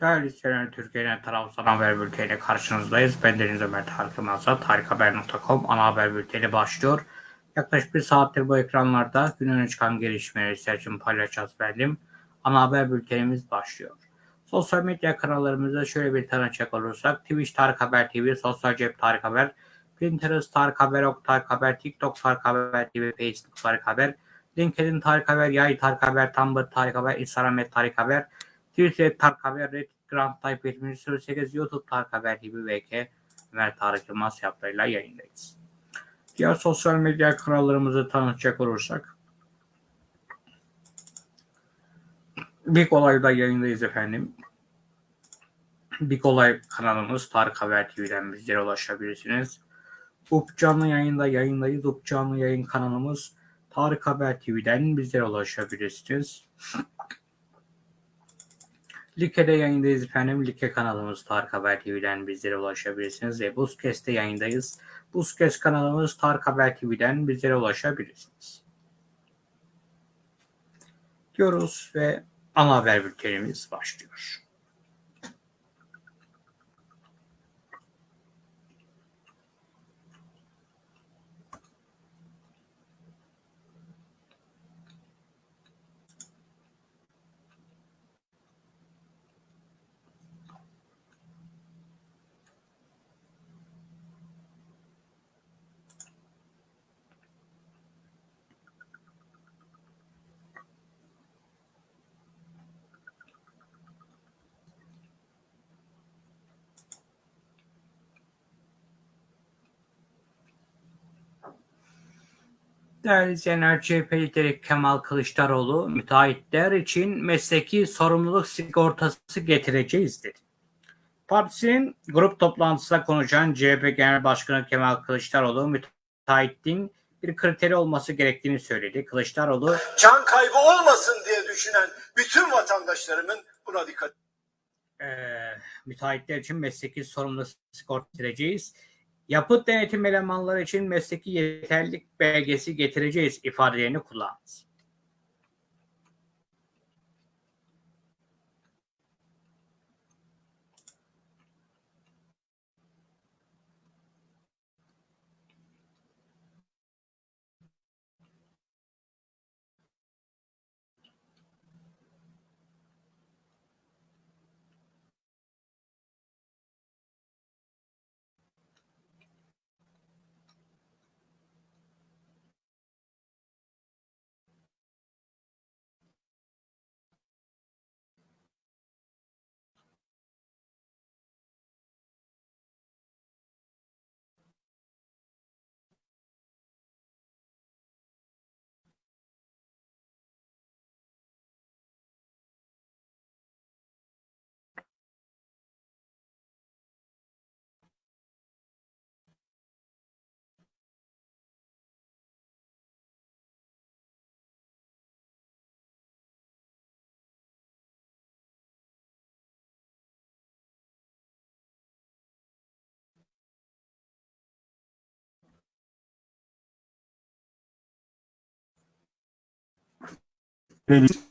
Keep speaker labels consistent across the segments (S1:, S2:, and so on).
S1: Değerli izleyenler, Türkiye'nin tarafsız haber bülteniyle karşınızdayız. Ben Deniz Ömer Tarık Yılmaz'la tarikhaber.com ana haber bülteni başlıyor. Yaklaşık bir saattir bu ekranlarda gün öne çıkan gelişmeleri sizler için paylaşacağız benim. Ana haber bültenimiz başlıyor. Sosyal medya kanallarımızda şöyle bir tanıcak olursak Twitch Tarık Haber TV, Sosyal Cep Tarık Haber, Pinterest Tarık Haber, Ok Tarık Haber, TikTok Tarık Haber TV, Facebook Tarık Haber, LinkedIn Tarık Haber, Yay Tarık Haber, Tumblr Tarık Haber, Instagram Tarık Haber, Twitter Tarık Haber, Reddit Grand Type 78, YouTube Tarık Haber TV VK Ömer Tarık Yılmaz yaplarıyla yayındayız. Diğer sosyal medya kanallarımızı tanıtacak olursak Big Olay'da yayındayız efendim. Big Olay kanalımız Tarık Haber TV'den bizlere ulaşabilirsiniz. UP canlı yayında yayındayız. UP canlı yayın kanalımız Tarık Haber TV'den bizlere ulaşabilirsiniz. Like'de yayındayız efendim. Like kanalımız Tarık Haber TV'den bizlere ulaşabilirsiniz. Ve Buzkes'te yayındayız. Buzkes kanalımız Tarık Haber TV'den bizlere ulaşabilirsiniz. Diyoruz ve ana haber bültenimiz başlıyor. Değerli izleyenler, CHP lideri Kemal Kılıçdaroğlu müteahhitler için mesleki sorumluluk sigortası getireceğiz dedi. Partisinin grup toplantısında konuşan CHP Genel Başkanı Kemal Kılıçdaroğlu müteahhitliğin bir kriteri olması gerektiğini söyledi. Kılıçdaroğlu
S2: can kaybı olmasın diye düşünen bütün vatandaşlarımın buna dikkat
S1: e, müteahhitler için mesleki sorumluluk sigorta getireceğiz. Yapıt denetim elemanları için mesleki yeterlilik belgesi getireceğiz ifadelerini kullandı.
S3: Deniz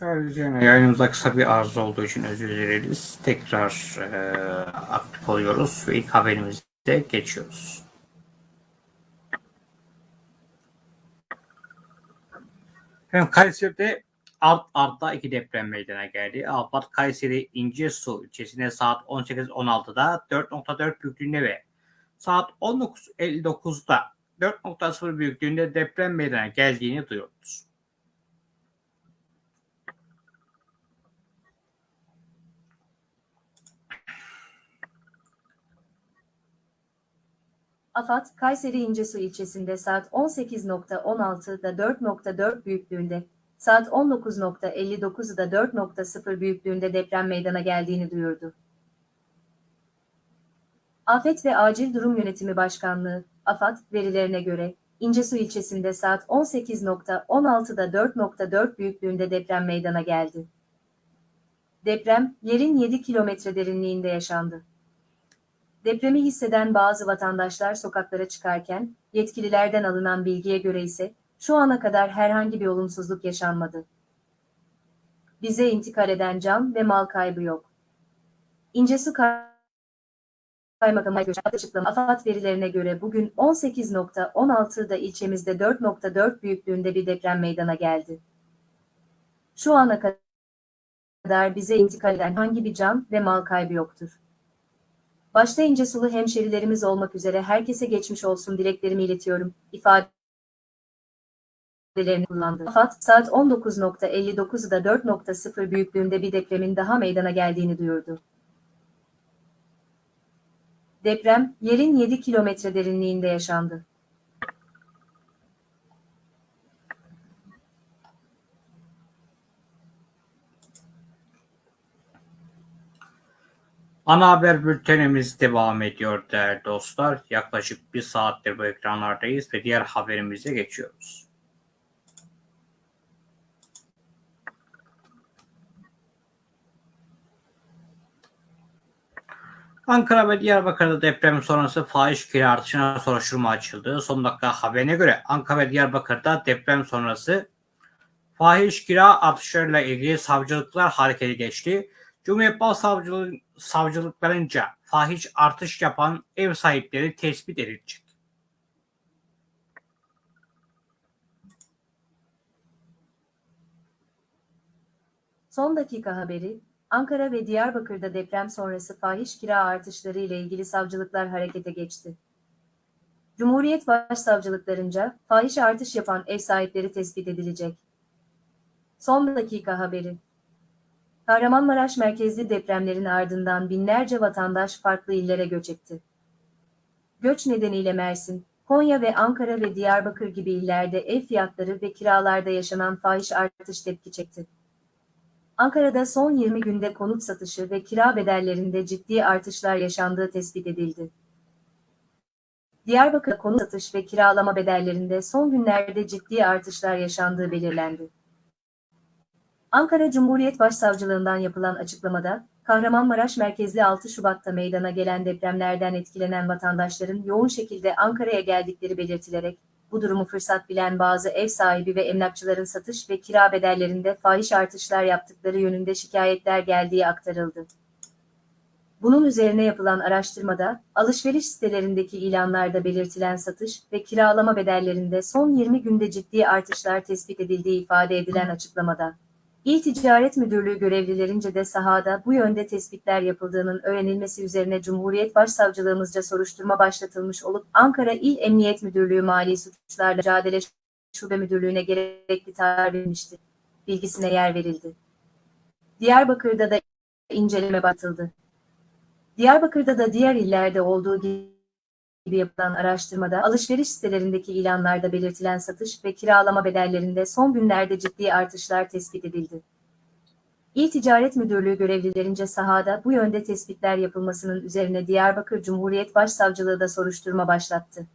S1: Yani yayınımızda kısa bir arıza olduğu için özür dileriz. Tekrar e, aktif oluyoruz ve ilk haberimize geçiyoruz. Efendim Kayseri'de art arda iki deprem meydana geldi. Alpat Kayseri İncesu ilçesinde saat 18.16'da 4.4 büyüklüğünde ve saat 19.59'da 4.0 büyüklüğünde deprem meydana geldiğini duyurdu.
S3: AFAD, Kayseri İncesu ilçesinde saat 18.16'da 4.4 büyüklüğünde, saat 19.59'da 4.0 büyüklüğünde deprem meydana geldiğini duyurdu. Afet ve Acil Durum Yönetimi Başkanlığı, AFAD, verilerine göre, İncesu ilçesinde saat 18.16'da 4.4 büyüklüğünde deprem meydana geldi. Deprem, yerin 7 kilometre derinliğinde yaşandı. Depremi hisseden bazı vatandaşlar sokaklara çıkarken, yetkililerden alınan bilgiye göre ise, şu ana kadar herhangi bir olumsuzluk yaşanmadı. Bize intikal eden can ve mal kaybı yok. İncesu Kaymakamı açıklama AFAD verilerine göre bugün 18.16'da ilçemizde 4.4 büyüklüğünde bir deprem meydana geldi. Şu ana kadar bize intikal eden hangi bir can ve mal kaybı yoktur. Başta İncesulu hemşerilerimiz olmak üzere herkese geçmiş olsun dileklerimi iletiyorum, ifadelerini kullandı. AFAD, saat 19.59'da 4.0 büyüklüğünde bir depremin daha meydana geldiğini duyurdu. Deprem, yerin 7 kilometre derinliğinde yaşandı.
S1: Ana haber bültenimiz devam ediyor değerli dostlar. Yaklaşık bir saattir bu ekranlardayız ve diğer haberimize geçiyoruz. Ankara ve Diyarbakır'da deprem sonrası fahiş kira artışına soruşturma açıldı. Son dakika haberine göre Ankara ve Diyarbakır'da deprem sonrası fahiş kira artışlarıyla ilgili savcılıklar harekete geçti. Cumhuriyet Başsavcılığı savcılıklarınca fahiş artış yapan ev sahipleri tespit edilecek.
S3: Son dakika haberi, Ankara ve Diyarbakır'da deprem sonrası fahiş kira artışları ile ilgili savcılıklar harekete geçti. Cumhuriyet Başsavcılıklarınca fahiş artış yapan ev sahipleri tespit edilecek. Son dakika haberi. Kahramanmaraş merkezli depremlerin ardından binlerce vatandaş farklı illere göç etti. Göç nedeniyle Mersin, Konya ve Ankara ve Diyarbakır gibi illerde ev fiyatları ve kiralarda yaşanan fahiş artış tepki çekti. Ankara'da son 20 günde konut satışı ve kira bedellerinde ciddi artışlar yaşandığı tespit edildi. Diyarbakır'da konut satış ve kiralama bedellerinde son günlerde ciddi artışlar yaşandığı belirlendi. Ankara Cumhuriyet Başsavcılığından yapılan açıklamada, Kahramanmaraş merkezli 6 Şubat'ta meydana gelen depremlerden etkilenen vatandaşların yoğun şekilde Ankara'ya geldikleri belirtilerek, bu durumu fırsat bilen bazı ev sahibi ve emlakçıların satış ve kira bedellerinde fahiş artışlar yaptıkları yönünde şikayetler geldiği aktarıldı. Bunun üzerine yapılan araştırmada, alışveriş sitelerindeki ilanlarda belirtilen satış ve kiralama bedellerinde son 20 günde ciddi artışlar tespit edildiği ifade edilen açıklamada, İl Ticaret Müdürlüğü görevlilerince de sahada bu yönde tespitler yapıldığının öğrenilmesi üzerine Cumhuriyet Başsavcılığımızca soruşturma başlatılmış olup Ankara İl Emniyet Müdürlüğü Mali Suçlarla Mücadele Şube Müdürlüğü'ne gerekli tarih verilmişti. Bilgisine yer verildi. Diyarbakır'da da inceleme batıldı. Diyarbakır'da da diğer illerde olduğu gibi yapılan araştırmada alışveriş sitelerindeki ilanlarda belirtilen satış ve kiralama bedellerinde son günlerde ciddi artışlar tespit edildi. İl Ticaret Müdürlüğü görevlilerince sahada bu yönde tespitler yapılmasının üzerine Diyarbakır Cumhuriyet Başsavcılığı da soruşturma başlattı.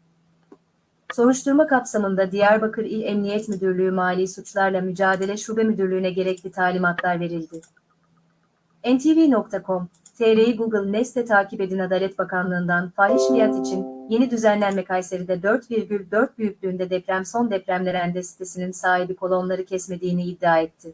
S3: Soruşturma kapsamında Diyarbakır İl Emniyet Müdürlüğü Mali Suçlarla Mücadele Şube Müdürlüğü'ne gerekli talimatlar verildi. ntv.com TR'yi Google Nest'e takip edin Adalet Bakanlığı'ndan fahiş fiyat için yeni düzenlenme Kayseri'de 4,4 büyüklüğünde deprem son depremler endestesinin sahibi kolonları kesmediğini iddia etti.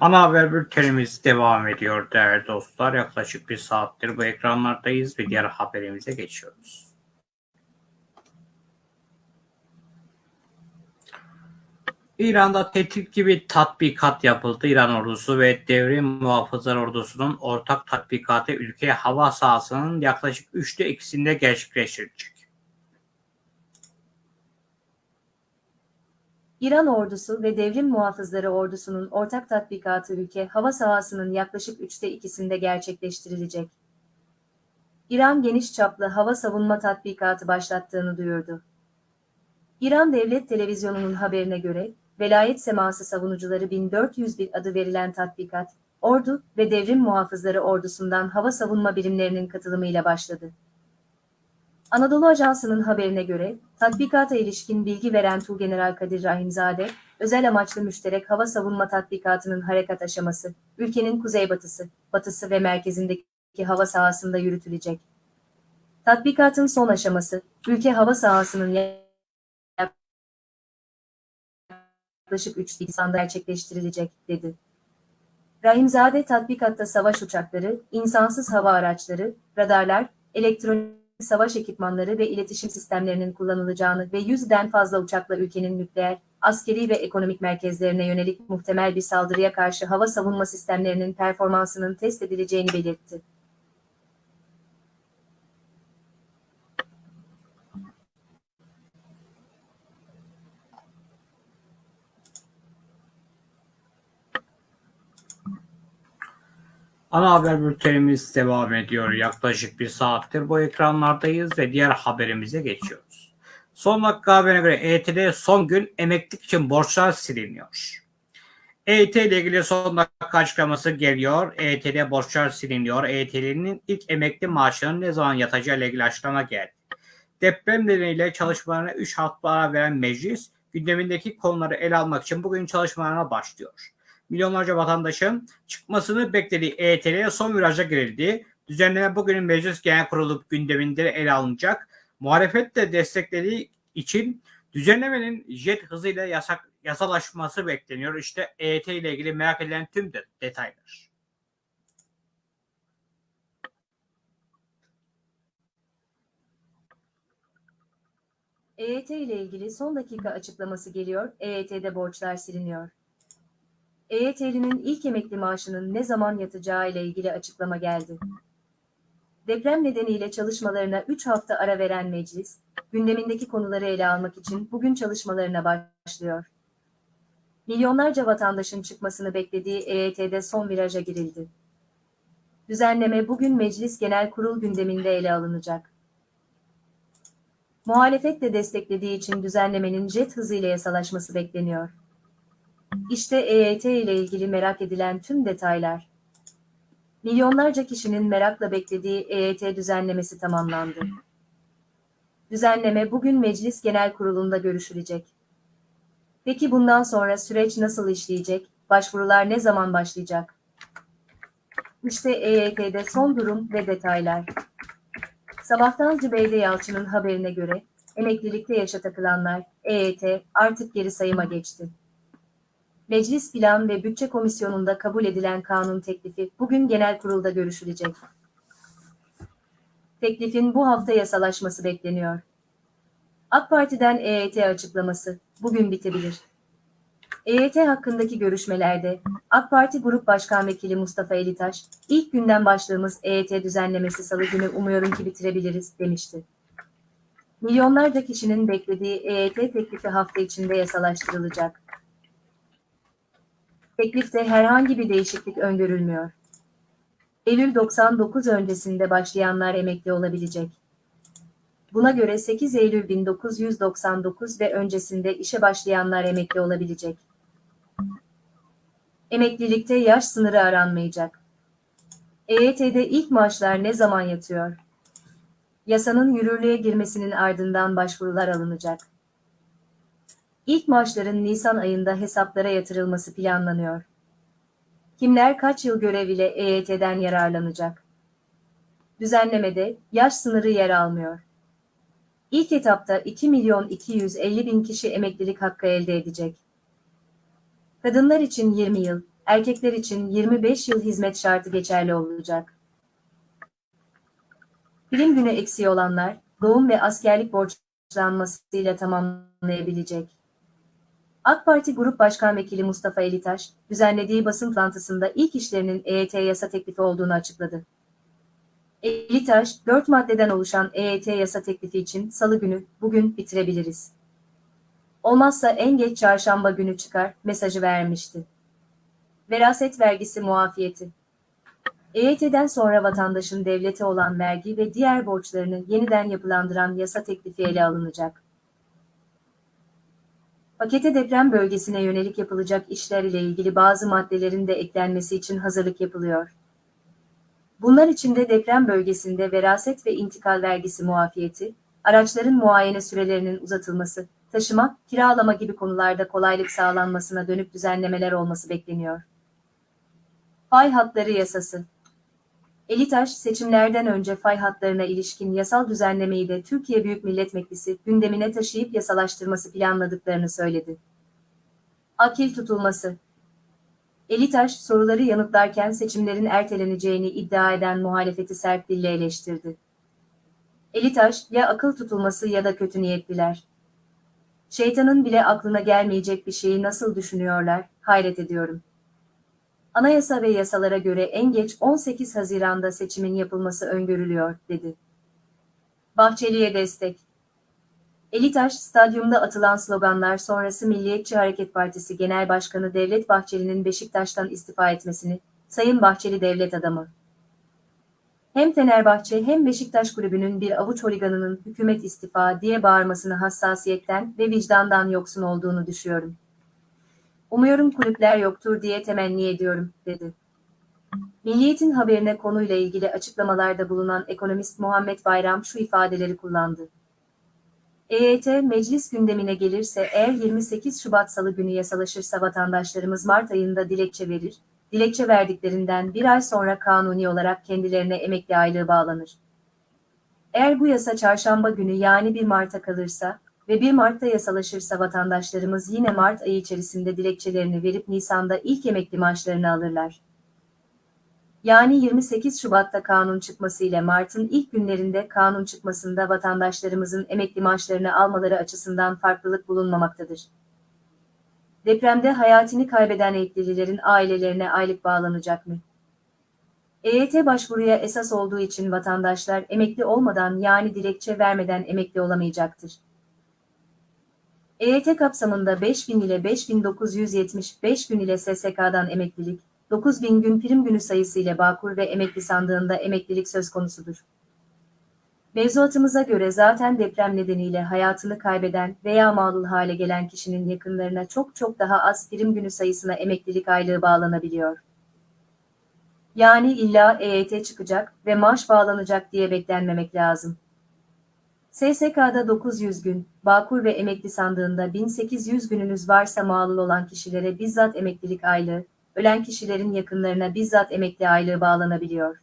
S1: Ana haber bültenimiz devam ediyor değerli dostlar. Yaklaşık bir saattir bu ekranlardayız ve diğer haberimize geçiyoruz. İran'da tehdit gibi tatbikat yapıldı. İran ordusu ve devrim muhafızlar ordusunun ortak tatbikatı ülke hava sahasının yaklaşık üçte ikisinde gerçekleştirilecek.
S3: İran ordusu ve devrim muhafızları ordusunun ortak tatbikatı ülke hava sahasının yaklaşık üçte ikisinde gerçekleştirilecek. İran geniş çaplı hava savunma tatbikatı başlattığını duyurdu. İran Devlet Televizyonu'nun haberine göre, Velayet Seması Savunucuları 1401 adı verilen tatbikat, ordu ve devrim muhafızları ordusundan hava savunma birimlerinin katılımıyla başladı. Anadolu Ajansı'nın haberine göre, tatbikata ilişkin bilgi veren Tuğgeneral Kadir Rahimzade, özel amaçlı müşterek hava savunma tatbikatının harekat aşaması, ülkenin kuzeybatısı, batısı ve merkezindeki hava sahasında yürütülecek. Tatbikatın son aşaması, ülke hava sahasının yaklaşık 3 Nisan'da gerçekleştirilecek, dedi. Rahimzade tatbikatta savaş uçakları, insansız hava araçları, radarlar, elektronik savaş ekipmanları ve iletişim sistemlerinin kullanılacağını ve yüzden fazla uçakla ülkenin nükleer, askeri ve ekonomik merkezlerine yönelik muhtemel bir saldırıya karşı hava savunma sistemlerinin performansının test edileceğini belirtti.
S1: Ana haber bültenimiz devam ediyor. Yaklaşık bir saattir bu ekranlardayız ve diğer haberimize geçiyoruz. Son dakika haberine göre EYT'de son gün emeklilik için borçlar siliniyor. EYT ile ilgili son dakika açıklaması geliyor. EYT'de borçlar siliniyor. EYT'linin ilk emekli maaşının ne zaman yatacağı ile ilgili açıklama geldi. Deprem nedeniyle çalışmalarına 3 hafta veren meclis gündemindeki konuları ele almak için bugün çalışmalarına başlıyor milyonlarca vatandaşın çıkmasını beklediği EYT'ye son viraja girildi. Düzenleme bugün Meclis Genel Kurulu gündeminde ele alınacak. Muhalefet de desteklediği için düzenlemenin jet hızıyla yasak, yasalaşması bekleniyor. İşte EYT ile ilgili merak edilen tüm de, detaylar.
S3: EYT ile ilgili son dakika açıklaması geliyor, EYT'de borçlar siliniyor. EYT'linin ilk emekli maaşının ne zaman yatacağı ile ilgili açıklama geldi. Deprem nedeniyle çalışmalarına 3 hafta ara veren meclis, gündemindeki konuları ele almak için bugün çalışmalarına başlıyor. Milyonlarca vatandaşın çıkmasını beklediği EYT'de son viraja girildi. Düzenleme bugün Meclis Genel Kurul gündeminde ele alınacak. Muhalefet de desteklediği için düzenlemenin jet hızıyla yasalaşması bekleniyor. İşte EYT ile ilgili merak edilen tüm detaylar. Milyonlarca kişinin merakla beklediği EYT düzenlemesi tamamlandı. Düzenleme bugün Meclis Genel Kurulu'nda görüşülecek. Peki bundan sonra süreç nasıl işleyecek? Başvurular ne zaman başlayacak? İşte EYT'de son durum ve detaylar. Sabahtan Zübeyde Yalçın'ın haberine göre emeklilikte yaşa takılanlar EYT artık geri sayıma geçti. Meclis Plan ve Bütçe Komisyonu'nda kabul edilen kanun teklifi bugün genel kurulda görüşülecek. Teklifin bu hafta yasalaşması bekleniyor. AK Parti'den EYT açıklaması bugün bitebilir. EYT hakkındaki görüşmelerde AK Parti Grup Başkan Vekili Mustafa Elitaş, ilk günden başlığımız EYT düzenlemesi salı günü umuyorum ki bitirebiliriz demişti. Milyonlarca kişinin beklediği EYT teklifi hafta içinde yasalaştırılacak. Teklifte herhangi bir değişiklik öngörülmüyor. Eylül 99 öncesinde başlayanlar emekli olabilecek. Buna göre 8 Eylül 1999 ve öncesinde işe başlayanlar emekli olabilecek. Emeklilikte yaş sınırı aranmayacak. EYT'de ilk maaşlar ne zaman yatıyor? Yasanın yürürlüğe girmesinin ardından başvurular alınacak. İlk maaşların Nisan ayında hesaplara yatırılması planlanıyor. Kimler kaç yıl görev ile EYT'den yararlanacak? Düzenlemede yaş sınırı yer almıyor. İlk etapta 2 milyon 250 bin kişi emeklilik hakkı elde edecek. Kadınlar için 20 yıl, erkekler için 25 yıl hizmet şartı geçerli olacak. Prim günü eksiği olanlar, doğum ve askerlik borçlanmasıyla tamamlayabilecek. AK Parti Grup Başkan Vekili Mustafa Elitaş, düzenlediği basın toplantısında ilk işlerinin EYT yasa teklifi olduğunu açıkladı. Elitaş, 4 maddeden oluşan EYT yasa teklifi için salı günü, bugün bitirebiliriz. Olmazsa en geç çarşamba günü çıkar mesajı vermişti. Veraset vergisi muafiyeti. EYT'den sonra vatandaşın devlete olan vergi ve diğer borçlarını yeniden yapılandıran yasa teklifi ele alınacak. Pakete deprem bölgesine yönelik yapılacak işler ile ilgili bazı maddelerin de eklenmesi için hazırlık yapılıyor. Bunlar içinde deprem bölgesinde veraset ve intikal vergisi muafiyeti, araçların muayene sürelerinin uzatılması, taşıma, kiralama gibi konularda kolaylık sağlanmasına dönük düzenlemeler olması bekleniyor. Fay hatları yasası Elitaş, seçimlerden önce fay hatlarına ilişkin yasal düzenlemeyi de Türkiye Büyük Millet Meclisi gündemine taşıyıp yasalaştırması planladıklarını söyledi. Akil tutulması Elitaş, soruları yanıtlarken seçimlerin erteleneceğini iddia eden muhalefeti sert dille eleştirdi. Elitaş, ya akıl tutulması ya da kötü niyetliler. Şeytanın bile aklına gelmeyecek bir şeyi nasıl düşünüyorlar, hayret ediyorum. Anayasa ve yasalara göre en geç 18 Haziran'da seçimin yapılması öngörülüyor, dedi. Bahçeli'ye destek. Elitaş, stadyumda atılan sloganlar sonrası Milliyetçi Hareket Partisi Genel Başkanı Devlet Bahçeli'nin Beşiktaş'tan istifa etmesini, Sayın Bahçeli devlet adamı. Hem Fenerbahçe hem Beşiktaş kulübünün bir avuç holiganının hükümet istifa diye bağırmasını hassasiyetten ve vicdandan yoksun olduğunu düşüyorum. Umuyorum kulüpler yoktur diye temenni ediyorum, dedi. Milliyet'in haberine konuyla ilgili açıklamalarda bulunan ekonomist Muhammed Bayram şu ifadeleri kullandı. EYT meclis gündemine gelirse eğer 28 Şubat Salı günü yasalaşırsa vatandaşlarımız Mart ayında dilekçe verir, dilekçe verdiklerinden bir ay sonra kanuni olarak kendilerine emekli aylığı bağlanır. Eğer bu yasa çarşamba günü yani 1 Mart'a kalırsa, ve 1 Mart'ta yasalaşırsa vatandaşlarımız yine Mart ayı içerisinde dilekçelerini verip Nisan'da ilk emekli maaşlarını alırlar. Yani 28 Şubat'ta kanun çıkması ile Mart'ın ilk günlerinde kanun çıkmasında vatandaşlarımızın emekli maaşlarını almaları açısından farklılık bulunmamaktadır. Depremde hayatını kaybeden emeklililerin ailelerine aylık bağlanacak mı? EYT başvuruya esas olduğu için vatandaşlar emekli olmadan yani dilekçe vermeden emekli olamayacaktır. EYT kapsamında 5000 ile 5975 gün ile SSK'dan emeklilik, 9000 gün prim günü sayısı ile Bağkur ve emekli sandığında emeklilik söz konusudur. Mevzuatımıza göre zaten deprem nedeniyle hayatını kaybeden veya mağdul hale gelen kişinin yakınlarına çok çok daha az prim günü sayısına emeklilik aylığı bağlanabiliyor. Yani illa EYT çıkacak ve maaş bağlanacak diye beklenmemek lazım. SSK'da 900 gün, Bağkur ve emekli sandığında 1800 gününüz varsa mağlul olan kişilere bizzat emeklilik aylığı, ölen kişilerin yakınlarına bizzat emekli aylığı bağlanabiliyor.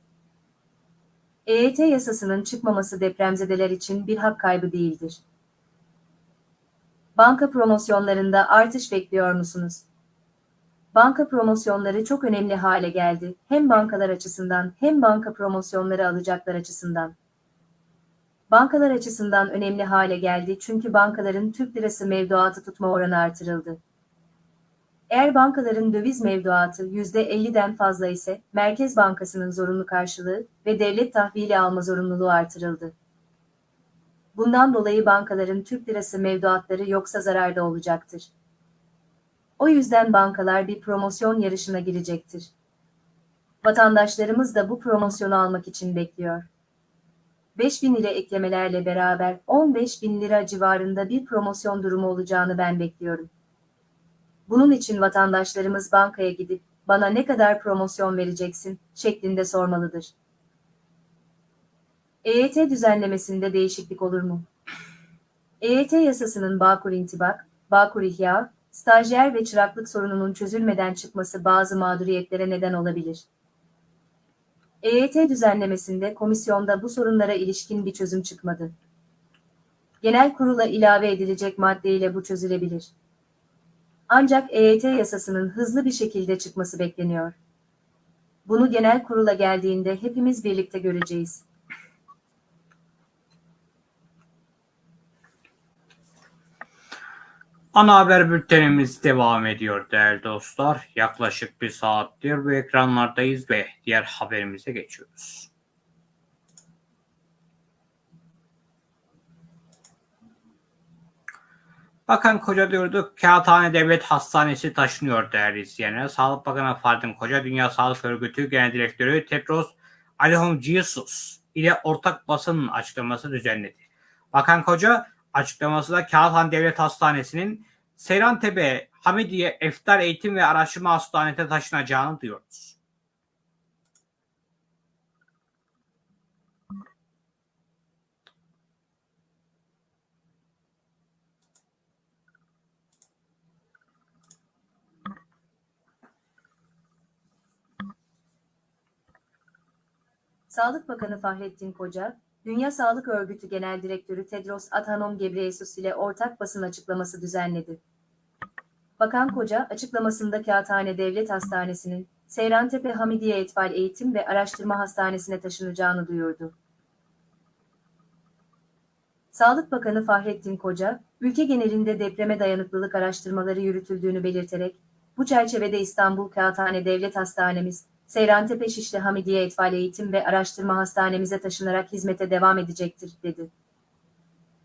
S3: EYT yasasının çıkmaması depremzedeler için bir hak kaybı değildir. Banka promosyonlarında artış bekliyor musunuz? Banka promosyonları çok önemli hale geldi. Hem bankalar açısından hem banka promosyonları alacaklar açısından. Bankalar açısından önemli hale geldi çünkü bankaların Türk lirası mevduatı tutma oranı artırıldı. Eğer bankaların döviz mevduatı %50'den fazla ise Merkez Bankası'nın zorunlu karşılığı ve devlet tahvili alma zorunluluğu artırıldı. Bundan dolayı bankaların Türk lirası mevduatları yoksa zararda olacaktır. O yüzden bankalar bir promosyon yarışına girecektir. Vatandaşlarımız da bu promosyonu almak için bekliyor. 5000 ile eklemelerle beraber 15 bin lira civarında bir promosyon durumu olacağını ben bekliyorum. Bunun için vatandaşlarımız bankaya gidip bana ne kadar promosyon vereceksin şeklinde sormalıdır. EYT düzenlemesinde değişiklik olur mu? EYT yasasının Bağkur intibak, Bağkur ihya, stajyer ve çıraklık sorununun çözülmeden çıkması bazı mağduriyetlere neden olabilir. EYT düzenlemesinde komisyonda bu sorunlara ilişkin bir çözüm çıkmadı. Genel kurula ilave edilecek maddeyle bu çözülebilir. Ancak EYT yasasının hızlı bir şekilde çıkması bekleniyor. Bunu genel kurula geldiğinde hepimiz birlikte göreceğiz.
S1: Ana haber bültenimiz devam ediyor değerli dostlar. Yaklaşık bir saattir bu ekranlardayız ve diğer haberimize geçiyoruz. Bakan Koca diyorduk, Kağıthane Devlet Hastanesi taşınıyor değerli izleyenler. Sağlık Bakanı Fahrettin Koca, Dünya Sağlık Örgütü Genel Direktörü Tedros Adhanom Ghebreyesus ile ortak basın açıklaması düzenledi. Bakan Koca açıklamasında Kağıthane Devlet Hastanesi'nin Seyrantepe Hamidiye Eftar Eğitim ve Araştırma Hastanesi'ne taşınacağını duyuyoruz.
S3: Sağlık Bakanı Fahrettin Koca, Dünya Sağlık Örgütü Genel Direktörü Tedros Adhanom Ghebreyesus ile ortak basın açıklaması düzenledi. Bakan Koca, açıklamasında Kağıthane Devlet Hastanesi'nin Seyrantepe Hamidiye Etfal Eğitim ve Araştırma Hastanesi'ne taşınacağını duyurdu. Sağlık Bakanı Fahrettin Koca, ülke genelinde depreme dayanıklılık araştırmaları yürütüldüğünü belirterek, bu çerçevede İstanbul Kağıthane Devlet Hastanemiz, Seyrantepe Şişli Hamidiye Etfal Eğitim ve Araştırma Hastanemize taşınarak hizmete devam edecektir, dedi.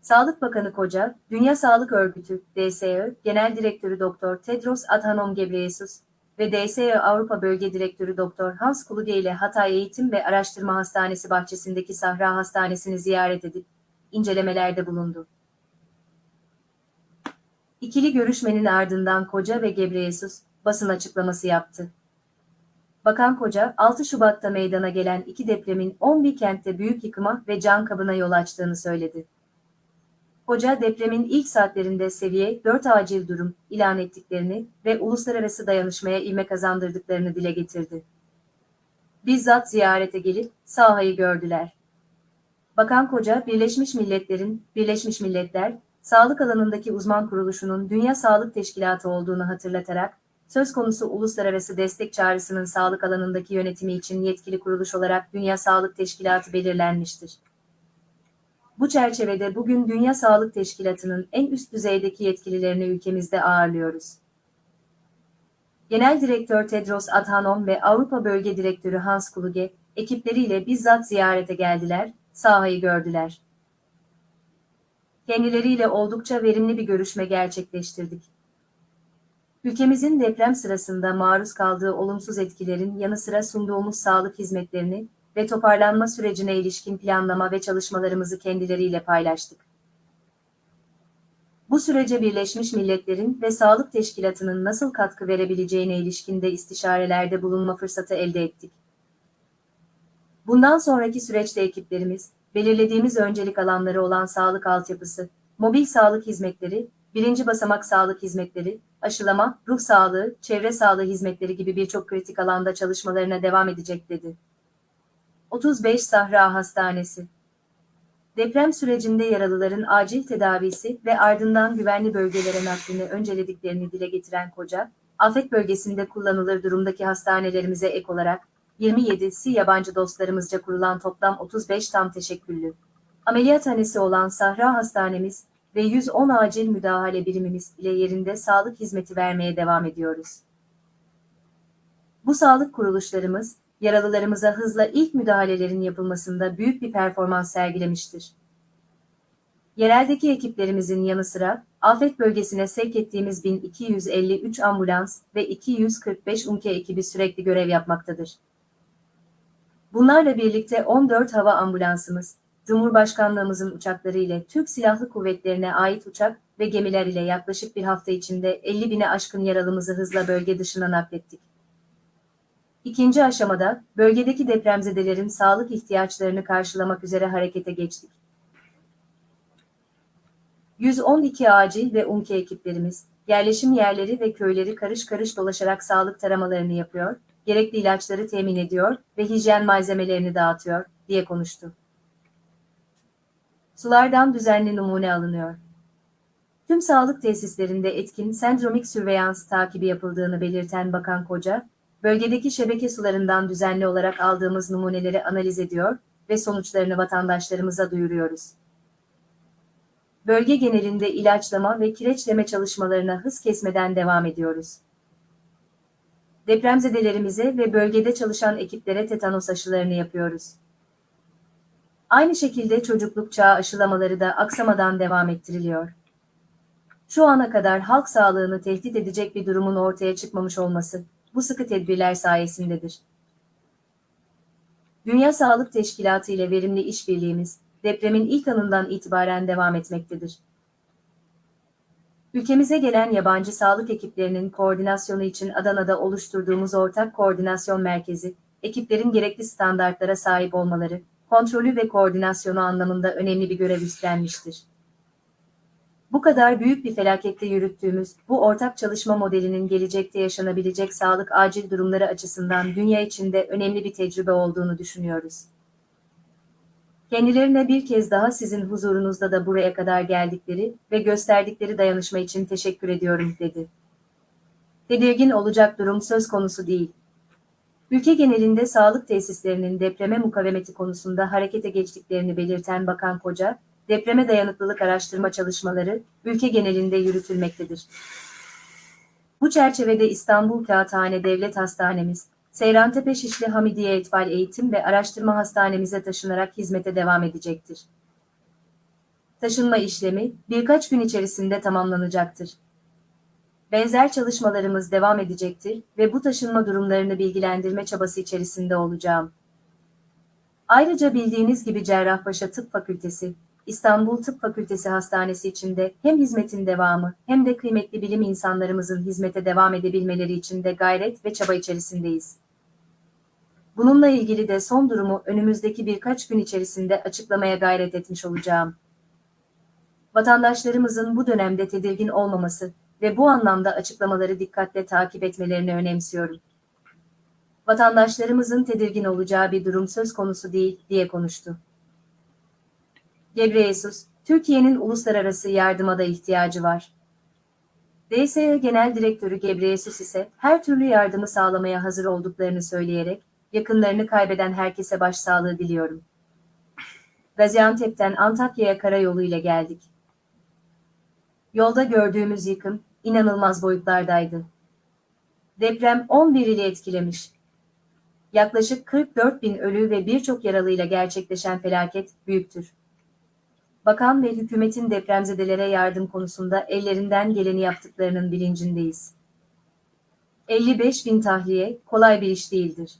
S3: Sağlık Bakanı Koca, Dünya Sağlık Örgütü, DSÖ, Genel Direktörü Doktor Tedros Adhanom Ghebreyesus ve DSÖ Avrupa Bölge Direktörü Doktor Hans Kluge ile Hatay Eğitim ve Araştırma Hastanesi bahçesindeki Sahra Hastanesi'ni ziyaret edip, incelemelerde bulundu. İkili görüşmenin ardından Koca ve Gebreyesus basın açıklaması yaptı. Bakan Koca, 6 Şubat'ta meydana gelen iki depremin 11 kentte büyük yıkıma ve can kabına yol açtığını söyledi. Koca depremin ilk saatlerinde seviye 4 acil durum ilan ettiklerini ve uluslararası dayanışmaya ivme kazandırdıklarını dile getirdi. Bizzat ziyarete gelip sahayı gördüler. Bakan Koca, Birleşmiş Milletler'in, Birleşmiş Milletler, sağlık alanındaki uzman kuruluşunun Dünya Sağlık Teşkilatı olduğunu hatırlatarak, söz konusu uluslararası destek çağrısının sağlık alanındaki yönetimi için yetkili kuruluş olarak Dünya Sağlık Teşkilatı belirlenmiştir. Bu çerçevede bugün Dünya Sağlık Teşkilatı'nın en üst düzeydeki yetkililerini ülkemizde ağırlıyoruz. Genel Direktör Tedros Adhanom ve Avrupa Bölge Direktörü Hans Kluge, ekipleriyle bizzat ziyarete geldiler, sahayı gördüler. Kendileriyle oldukça verimli bir görüşme gerçekleştirdik. Ülkemizin deprem sırasında maruz kaldığı olumsuz etkilerin yanı sıra sunduğumuz sağlık hizmetlerini ve toparlanma sürecine ilişkin planlama ve çalışmalarımızı kendileriyle paylaştık. Bu sürece Birleşmiş Milletler'in ve Sağlık Teşkilatı'nın nasıl katkı verebileceğine ilişkin de istişarelerde bulunma fırsatı elde ettik. Bundan sonraki süreçte ekiplerimiz, belirlediğimiz öncelik alanları olan sağlık altyapısı, mobil sağlık hizmetleri, birinci basamak sağlık hizmetleri, aşılama, ruh sağlığı, çevre sağlığı hizmetleri gibi birçok kritik alanda çalışmalarına devam edecek dedi. 35 Sahra Hastanesi Deprem sürecinde yaralıların acil tedavisi ve ardından güvenli bölgelere naklini öncelediklerini dile getiren Koca, afet bölgesinde kullanılır durumdaki hastanelerimize ek olarak 27'si yabancı dostlarımızca kurulan toplam 35 tam teşekküllü. Ameliyathanesi olan Sahra Hastanemiz ve 110 acil müdahale birimimiz ile yerinde sağlık hizmeti vermeye devam ediyoruz. Bu sağlık kuruluşlarımız, yaralılarımıza hızla ilk müdahalelerin yapılmasında büyük bir performans sergilemiştir. Yereldeki ekiplerimizin yanı sıra, afet bölgesine sevk ettiğimiz 1253 ambulans ve 245 UMKE ekibi sürekli görev yapmaktadır. Bunlarla birlikte 14 hava ambulansımız, Cumhurbaşkanlığımızın uçakları ile Türk Silahlı Kuvvetlerine ait uçak ve gemiler ile yaklaşık bir hafta içinde 50 bine aşkın yaralımızı hızla bölge dışına naklettik. İkinci aşamada, bölgedeki depremzedelerin sağlık ihtiyaçlarını karşılamak üzere harekete geçtik. 112 acil ve UMKE ekiplerimiz, yerleşim yerleri ve köyleri karış karış dolaşarak sağlık taramalarını yapıyor, gerekli ilaçları temin ediyor ve hijyen malzemelerini dağıtıyor, diye konuştu. Sulardan düzenli numune alınıyor. Tüm sağlık tesislerinde etkin sendromik sürveyans takibi yapıldığını belirten Bakan Koca, bölgedeki şebeke sularından düzenli olarak aldığımız numuneleri analiz ediyor ve sonuçlarını vatandaşlarımıza duyuruyoruz. Bölge genelinde ilaçlama ve kireçleme çalışmalarına hız kesmeden devam ediyoruz. Depremzedelerimize ve bölgede çalışan ekiplere tetanos aşılarını yapıyoruz. Aynı şekilde çocukluk çağı aşılamaları da aksamadan devam ettiriliyor. Şu ana kadar halk sağlığını tehdit edecek bir durumun ortaya çıkmamış olması, bu sıkı tedbirler sayesindedir. Dünya Sağlık Teşkilatı ile verimli işbirliğimiz, depremin ilk anından itibaren devam etmektedir. Ülkemize gelen yabancı sağlık ekiplerinin koordinasyonu için Adana'da oluşturduğumuz ortak koordinasyon merkezi, ekiplerin gerekli standartlara sahip olmaları, kontrolü ve koordinasyonu anlamında önemli bir görev üstlenmiştir. Bu kadar büyük bir felakette yürüttüğümüz bu ortak çalışma modelinin gelecekte yaşanabilecek sağlık acil durumları açısından dünya içinde önemli bir tecrübe olduğunu düşünüyoruz. Kendilerine bir kez daha sizin huzurunuzda da buraya kadar geldikleri ve gösterdikleri dayanışma için teşekkür ediyorum, dedi. Tedirgin olacak durum söz konusu değil. Ülke genelinde sağlık tesislerinin depreme mukavemeti konusunda harekete geçtiklerini belirten Bakan Koca, depreme dayanıklılık araştırma çalışmaları ülke genelinde yürütülmektedir. Bu çerçevede İstanbul Kağıthane Devlet Hastanemiz, Seyrantepe Şişli Hamidiye Etfal Eğitim ve Araştırma Hastanemize taşınarak hizmete devam edecektir. Taşınma işlemi birkaç gün içerisinde tamamlanacaktır. Benzer çalışmalarımız devam edecektir ve bu taşınma durumlarını bilgilendirme çabası içerisinde olacağım. Ayrıca bildiğiniz gibi Cerrahpaşa Tıp Fakültesi, İstanbul Tıp Fakültesi Hastanesi içinde hem hizmetin devamı hem de kıymetli bilim insanlarımızın hizmete devam edebilmeleri için de gayret ve çaba içerisindeyiz. Bununla ilgili de son durumu önümüzdeki birkaç gün içerisinde açıklamaya gayret etmiş olacağım. Vatandaşlarımızın bu dönemde tedirgin olmaması ve bu anlamda açıklamaları dikkatle takip etmelerini önemsiyorum. Vatandaşlarımızın tedirgin olacağı bir durum söz konusu değil, diye konuştu. Gebreyesus, Türkiye'nin uluslararası yardıma da ihtiyacı var. DSE Genel Direktörü Gebreyesus ise her türlü yardımı sağlamaya hazır olduklarını söyleyerek, yakınlarını kaybeden herkese başsağlığı diliyorum. Gaziantep'ten Antakya'ya karayolu ile geldik. Yolda gördüğümüz yıkım, inanılmaz boyutlardaydı. Deprem 11 ili etkilemiş. Yaklaşık 44 bin ölü ve birçok yaralıyla gerçekleşen felaket büyüktür. Bakan ve hükümetin depremzedelere yardım konusunda ellerinden geleni yaptıklarının bilincindeyiz. 55 bin tahliye kolay bir iş değildir.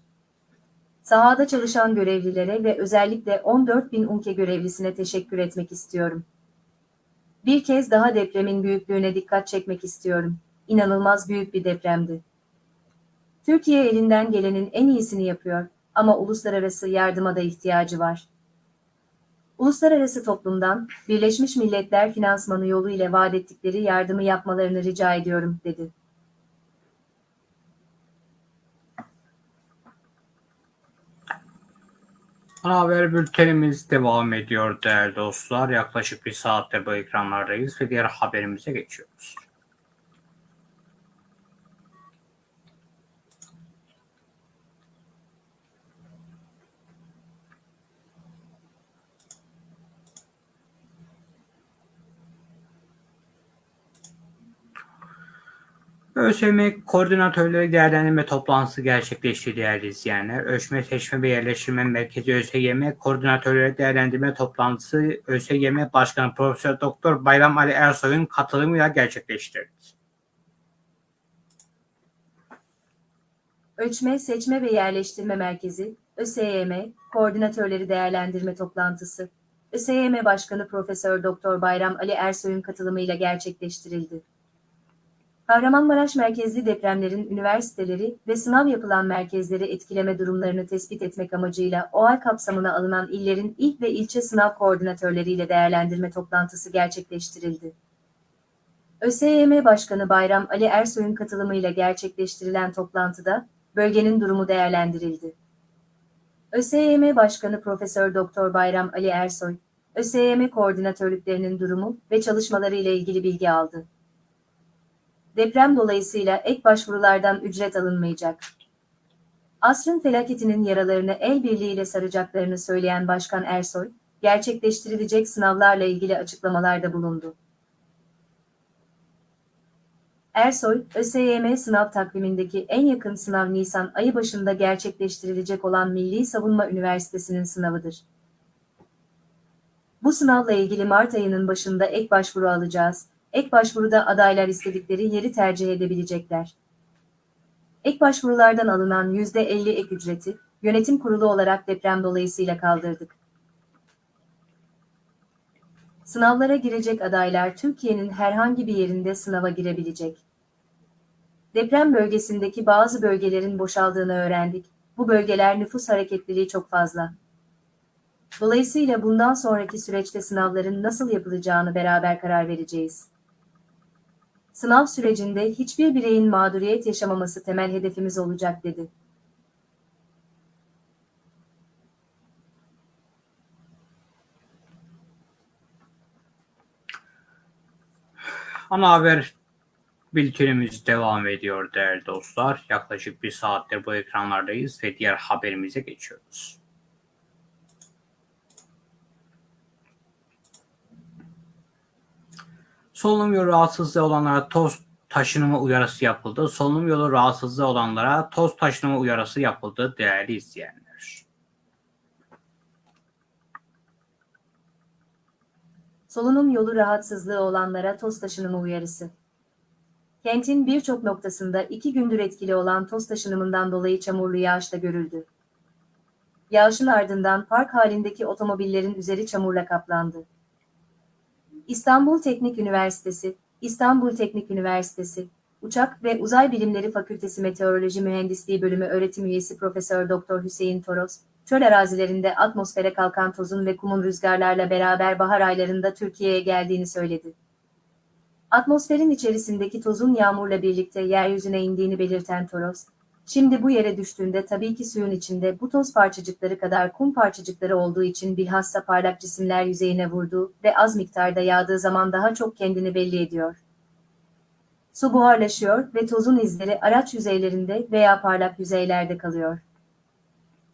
S3: Sahada çalışan görevlilere ve özellikle 14 bin UNKE görevlisine teşekkür etmek istiyorum. Bir kez daha depremin büyüklüğüne dikkat çekmek istiyorum. İnanılmaz büyük bir depremdi. Türkiye elinden gelenin en iyisini yapıyor ama uluslararası yardıma da ihtiyacı var. Uluslararası toplumdan Birleşmiş Milletler finansmanı yolu ile vaat ettikleri yardımı yapmalarını rica ediyorum, dedi.
S1: Ana haber bültenimiz devam ediyor değerli dostlar. Yaklaşık bir saattir bu ekranlardayız ve diğer haberimize geçiyoruz. ÖSYM Koordinatörleri Değerlendirme Toplantısı gerçekleşti değerli izleyenler. Ölçme, Seçme ve Yerleştirme Merkezi ÖSYM Koordinatörleri Değerlendirme Toplantısı ÖSYM Başkanı Profesör Doktor Bayram Ali Ersoy'un katılımıyla gerçekleştirildi.
S3: Ölçme, Seçme ve Yerleştirme Merkezi, ÖSYM, Koordinatörleri Değerlendirme Toplantısı, ÖSYM Başkanı Profesör Doktor Bayram Ali Ersoy'un katılımıyla gerçekleştirildi. Kahramanmaraş merkezli depremlerin üniversiteleri ve sınav yapılan merkezleri etkileme durumlarını tespit etmek amacıyla OAL kapsamına alınan illerin ilk ve ilçe sınav koordinatörleriyle değerlendirme toplantısı gerçekleştirildi. ÖSYM Başkanı Bayram Ali Ersoy'un katılımıyla gerçekleştirilen toplantıda bölgenin durumu değerlendirildi. ÖSYM Başkanı Profesör Doktor Bayram Ali Ersoy, ÖSYM koordinatörlüklerinin durumu ve çalışmaları ile ilgili bilgi aldı. Deprem dolayısıyla ek başvurulardan ücret alınmayacak. Asrın felaketinin yaralarını el birliğiyle saracaklarını söyleyen Başkan Ersoy, gerçekleştirilecek sınavlarla ilgili açıklamalarda bulundu. Ersoy, ÖSYM sınav takvimindeki en yakın sınav Nisan ayı başında gerçekleştirilecek olan Milli Savunma Üniversitesi'nin sınavıdır. Bu sınavla ilgili Mart ayının başında ek başvuru alacağız. Ek başvuruda adaylar istedikleri yeri tercih edebilecekler. Ek başvurulardan alınan %50 ek ücreti, yönetim kurulu olarak deprem dolayısıyla kaldırdık. Sınavlara girecek adaylar Türkiye'nin herhangi bir yerinde sınava girebilecek. Deprem bölgesindeki bazı bölgelerin boşaldığını öğrendik. Bu bölgeler nüfus hareketliliği çok fazla. Dolayısıyla bundan sonraki süreçte sınavların nasıl yapılacağını beraber karar vereceğiz. Sınav sürecinde hiçbir bireyin mağduriyet yaşamaması temel hedefimiz olacak dedi.
S1: Ana haber bültenimiz devam ediyor değerli dostlar. Yaklaşık bir saattir bu ekranlardayız ve diğer haberimize geçiyoruz. Solunum yolu rahatsızlığı olanlara toz taşınımı uyarısı yapıldı. Solunum yolu rahatsızlığı olanlara toz taşınımı uyarısı yapıldı değerli izleyenler.
S3: Solunum yolu rahatsızlığı olanlara toz taşınımı uyarısı. Kentin birçok noktasında iki gündür etkili olan toz taşınımından dolayı çamurlu yağış da görüldü. Yağışın ardından park halindeki otomobillerin üzeri çamurla kaplandı. İstanbul Teknik Üniversitesi, İstanbul Teknik Üniversitesi, Uçak ve Uzay Bilimleri Fakültesi Meteoroloji Mühendisliği Bölümü öğretim üyesi Profesör Doktor Hüseyin Toros, çöl arazilerinde atmosfere kalkan tozun ve kumun rüzgarlarla beraber bahar aylarında Türkiye'ye geldiğini söyledi. Atmosferin içerisindeki tozun yağmurla birlikte yeryüzüne indiğini belirten Toros, şimdi bu yere düştüğünde tabii ki suyun içinde bu toz parçacıkları kadar kum parçacıkları olduğu için bilhassa parlak cisimler yüzeyine vurduğu ve az miktarda yağdığı zaman daha çok kendini belli ediyor. Su buharlaşıyor ve tozun izleri araç yüzeylerinde veya parlak yüzeylerde kalıyor.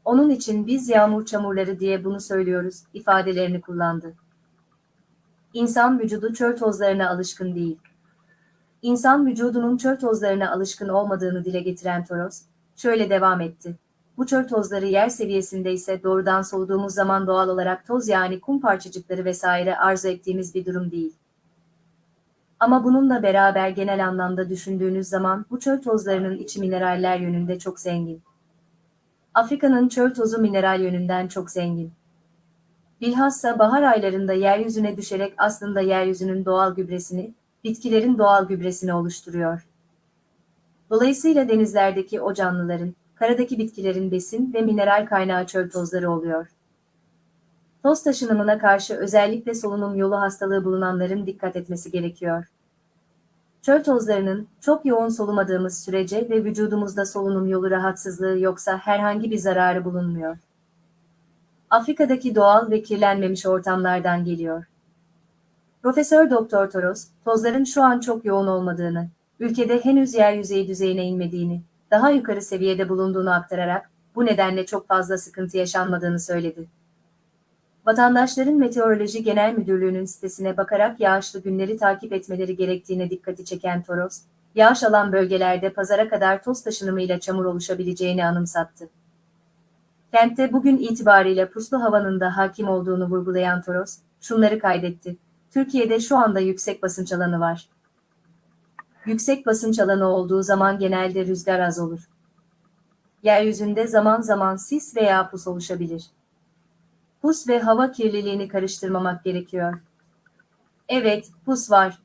S3: Onun için biz yağmur çamurları diye bunu söylüyoruz ifadelerini kullandı. İnsan vücudu çöl tozlarına alışkın değil. İnsan vücudunun çöl tozlarına alışkın olmadığını dile getiren Toros, şöyle devam etti. Bu çöl tozları yer seviyesinde ise doğrudan soluduğumuz zaman doğal olarak toz yani kum parçacıkları vesaire arzu ettiğimiz bir durum değil. Ama bununla beraber genel anlamda düşündüğünüz zaman bu çöl tozlarının içi mineraller yönünde çok zengin. Afrika'nın çöl tozu mineral yönünden çok zengin. Bilhassa bahar aylarında yeryüzüne düşerek aslında yeryüzünün doğal gübresini, bitkilerin doğal gübresini oluşturuyor. Dolayısıyla denizlerdeki o canlıların, karadaki bitkilerin besin ve mineral kaynağı çöl tozları oluyor. Toz taşınımına karşı özellikle solunum yolu hastalığı bulunanların dikkat etmesi gerekiyor. Çöl tozlarının çok yoğun solumadığımız sürece ve vücudumuzda solunum yolu rahatsızlığı yoksa herhangi bir zararı bulunmuyor. Afrika'daki doğal ve kirlenmemiş ortamlardan geliyor. Profesör Doktor Toros, tozların şu an çok yoğun olmadığını, ülkede henüz yer yüzeyi düzeyine inmediğini, daha yukarı seviyede bulunduğunu aktararak, bu nedenle çok fazla sıkıntı yaşanmadığını söyledi. Vatandaşların Meteoroloji Genel Müdürlüğü'nün sitesine bakarak yağışlı günleri takip etmeleri gerektiğine dikkati çeken Toros, yağış alan bölgelerde pazara kadar toz taşınımıyla çamur oluşabileceğini anımsattı. Kentte bugün itibariyle puslu havanın da hakim olduğunu vurgulayan Toros, şunları kaydetti. Türkiye'de şu anda yüksek basınç alanı var. Yüksek basınç alanı olduğu zaman genelde rüzgar az olur. Yeryüzünde zaman zaman sis veya pus oluşabilir. Pus ve hava kirliliğini karıştırmamak gerekiyor. Evet, pus var.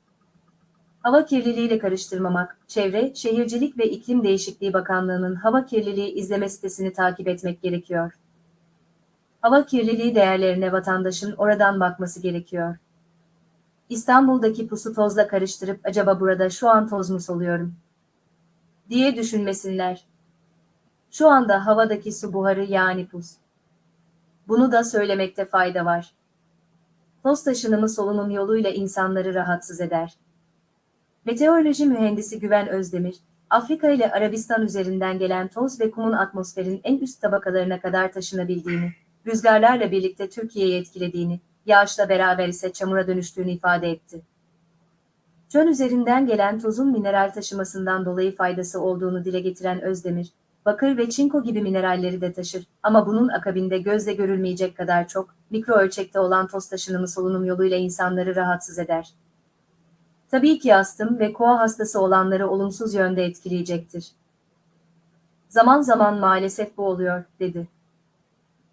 S3: Hava kirliliğiyle karıştırmamak, Çevre, Şehircilik ve İklim Değişikliği Bakanlığı'nın hava kirliliği izleme sitesini takip etmek gerekiyor. Hava kirliliği değerlerine vatandaşın oradan bakması gerekiyor. İstanbul'daki pusu tozla karıştırıp acaba burada şu an toz mu soluyorum? diye düşünmesinler. Şu anda havadaki su buharı yani pus. Bunu da söylemekte fayda var. toz taşınımı solunum yoluyla insanları rahatsız eder. Meteoroloji mühendisi Güven Özdemir, Afrika ile Arabistan üzerinden gelen toz ve kumun atmosferin en üst tabakalarına kadar taşınabildiğini, rüzgarlarla birlikte Türkiye'yi etkilediğini, yağışla beraber ise çamura dönüştüğünü ifade etti. Çöl üzerinden gelen tozun mineral taşımasından dolayı faydası olduğunu dile getiren Özdemir, bakır ve çinko gibi mineralleri de taşır ama bunun akabinde gözle görülmeyecek kadar çok, mikro ölçekte olan toz taşınımı solunum yoluyla insanları rahatsız eder. Tabii ki astım ve koa hastası olanları olumsuz yönde etkileyecektir. Zaman zaman maalesef bu oluyor, dedi.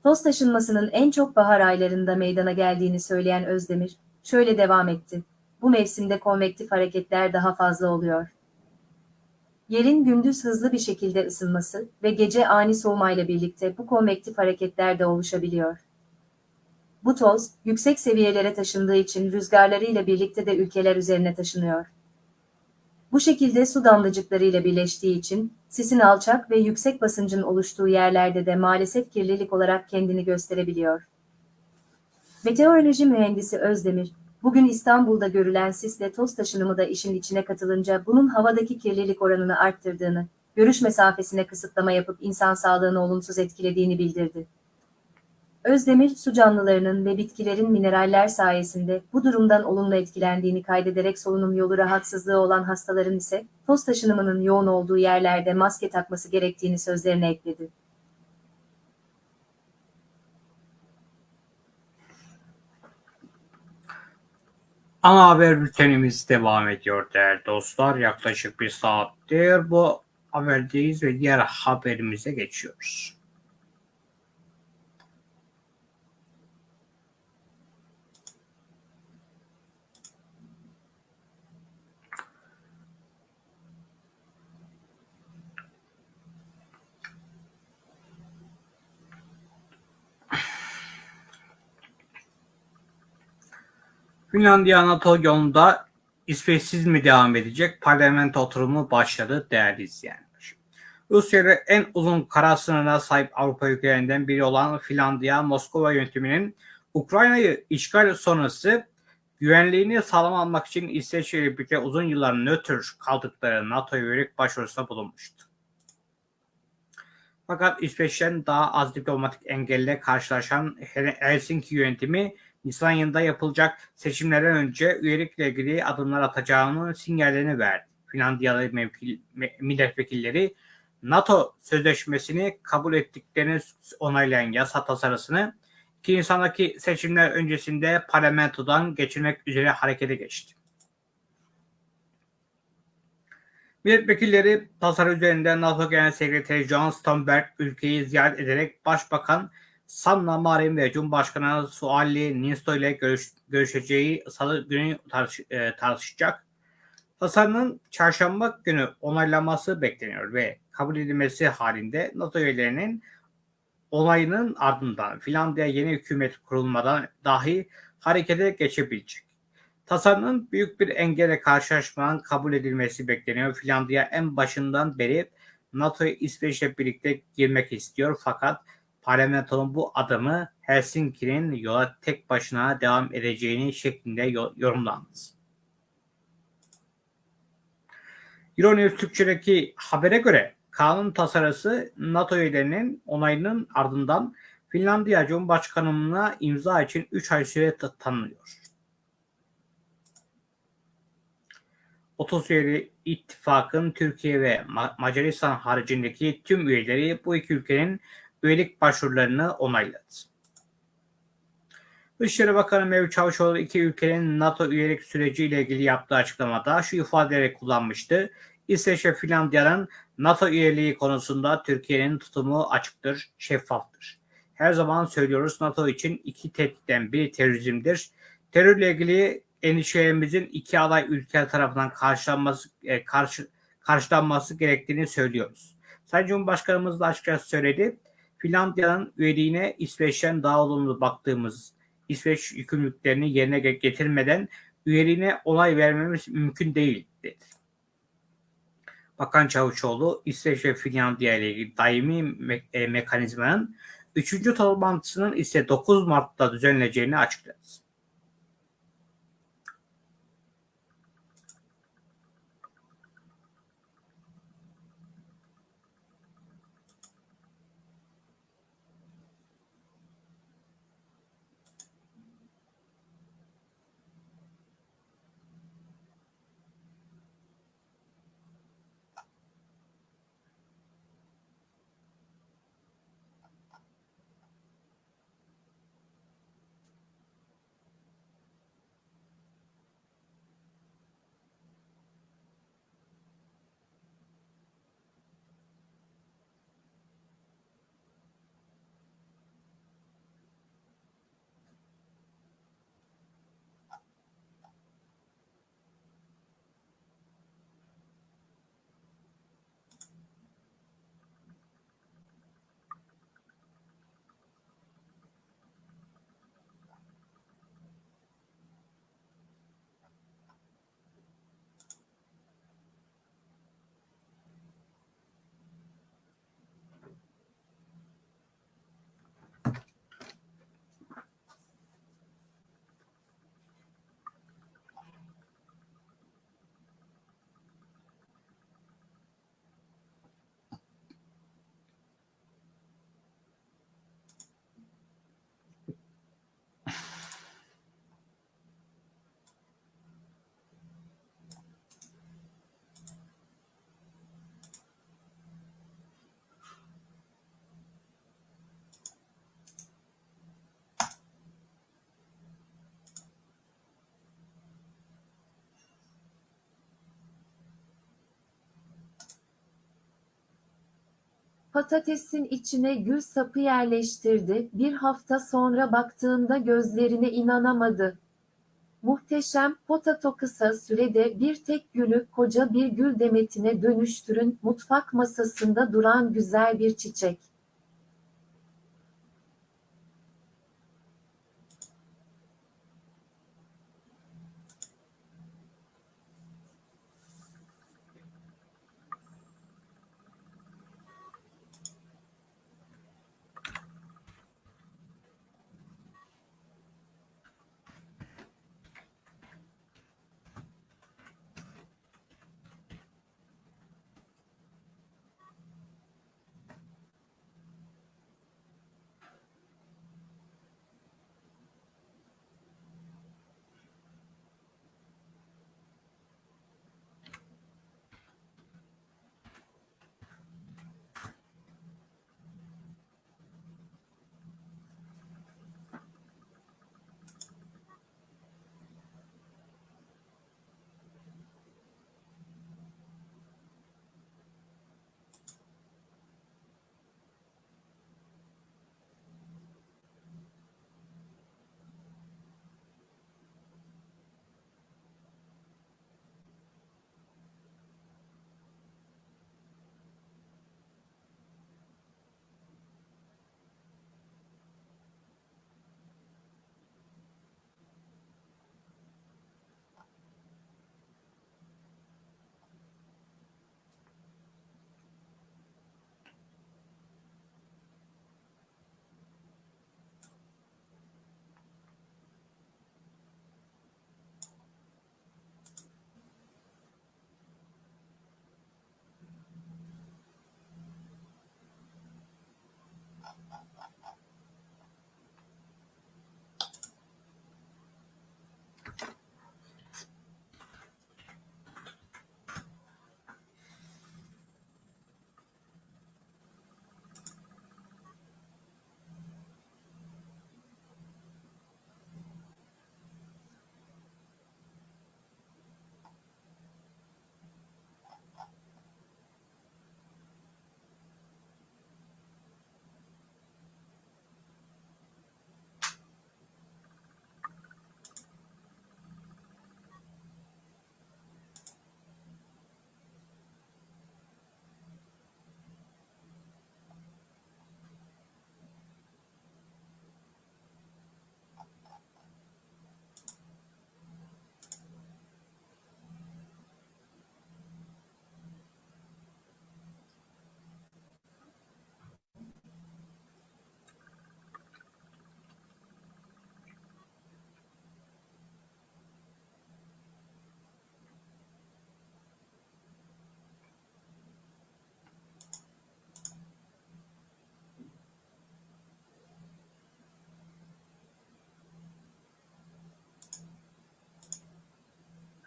S3: Toz taşınmasının en çok bahar aylarında meydana geldiğini söyleyen Özdemir, şöyle devam etti. Bu mevsimde konvektif hareketler daha fazla oluyor. Yerin gündüz hızlı bir şekilde ısınması ve gece ani soğumayla birlikte bu konvektif hareketler de oluşabiliyor. Bu toz, yüksek seviyelere taşındığı için rüzgarlarıyla birlikte de ülkeler üzerine taşınıyor. Bu şekilde su damlacıklarıyla birleştiği için, sisin alçak ve yüksek basıncın oluştuğu yerlerde de maalesef kirlilik olarak kendini gösterebiliyor. Meteoroloji mühendisi Özdemir, bugün İstanbul'da görülen sisle toz taşınımı da işin içine katılınca bunun havadaki kirlilik oranını arttırdığını, görüş mesafesine kısıtlama yapıp insan sağlığını olumsuz etkilediğini bildirdi. Özdemir, su canlılarının ve bitkilerin mineraller sayesinde bu durumdan olumlu etkilendiğini kaydederek solunum yolu rahatsızlığı olan hastaların ise toz taşınımının yoğun olduğu yerlerde maske takması gerektiğini sözlerine ekledi.
S1: Ana haber bültenimiz devam ediyor değerli dostlar. Yaklaşık bir saattir bu haberdeyiz ve diğer haberimize geçiyoruz. Finlandiya NATO yolunda İsveçsiz mi devam edecek? Parlamento oturumu başladı değerli izleyenler. Rusya ile en uzun kara sınırına sahip Avrupa ülkelerinden biri olan Finlandiya, Moskova yönetiminin Ukrayna'yı işgal sonrası güvenliğini sağlam için İsveç ile birlikte uzun yıllar nötr kaldıkları NATO'ya yönelik başvurusunda bulunmuştu. Fakat İsveç'ten daha az diplomatik engelle karşılaşan Helsinki yönetimi Nisan ayında yapılacak seçimlerden önce üyelikle ilgili adımlar atacağını sinyallerini verdi. Finlandiyalı mevkil, milletvekilleri NATO sözleşmesini kabul ettiklerini onaylayan yasa tasarısını 2 Nisan'daki seçimler öncesinde parlamentodan geçirmek üzere harekete geçti. Milletvekilleri tasarı üzerinde NATO Genel Sekreteri John Stoltenberg ülkeyi ziyaret ederek Başbakan Sanna Marin ve Cumhurbaşkanı Sualli Nisto ile görüş, görüşeceği salı günü tartış, e, tartışacak. Tasarının çarşamba günü onaylanması bekleniyor ve kabul edilmesi halinde NATO üyelerinin onayının ardından Finlandiya yeni hükümet kurulmadan dahi harekete geçebilecek. Tasarının büyük bir engele karşılaşmadan kabul edilmesi bekleniyor. Finlandiya en başından beri NATO'ya İsveç'le birlikte girmek istiyor fakat parlamentonun bu adımı Helsinki'nin yola tek başına devam edeceğini şeklinde yorumlandı. Euronews Türkçe'deki habere göre kanun tasarısı NATO üyelerinin onayının ardından Finlandiya Cumhurbaşkanlığına imza için 3 ay süre tanınıyor. 30 üyeli ittifakın Türkiye ve Macaristan haricindeki tüm üyeleri bu iki ülkenin üyelik başvurularını onayladı. Dışişleri Bakanı Mevlüt Çavuşoğlu iki ülkenin NATO üyelik süreciyle ilgili yaptığı açıklamada şu ifadeleri kullanmıştı. İsveç ve Finlandiya'nın NATO üyeliği konusunda Türkiye'nin tutumu açıktır, şeffaftır. Her zaman söylüyoruz NATO için iki tehditten biri terörizmdir. Terörle ilgili endişelerimizin iki aday ülke tarafından karşılanması, e, karşı, karşılanması gerektiğini söylüyoruz. Sayın Cumhurbaşkanımız da açıkça söyledi. Finlandiya'nın üyeliğine İsveç'ten daha olumlu baktığımız İsveç yükümlülüklerini yerine getirmeden üyeliğine onay vermemiz mümkün değil dedi. Bakan Çavuşoğlu İsveç ve Finlandiya ile ilgili daimi me- e, mekanizmanın 3. toplantısının ise 9 Mart'ta düzenleneceğini açıkladı.
S4: Patatesin içine gül sapı yerleştirdi. Bir hafta sonra baktığında gözlerine inanamadı. Muhteşem potato kısa sürede bir tek gülü koca bir gül demetine dönüştürün. Mutfak masasında duran güzel bir çiçek.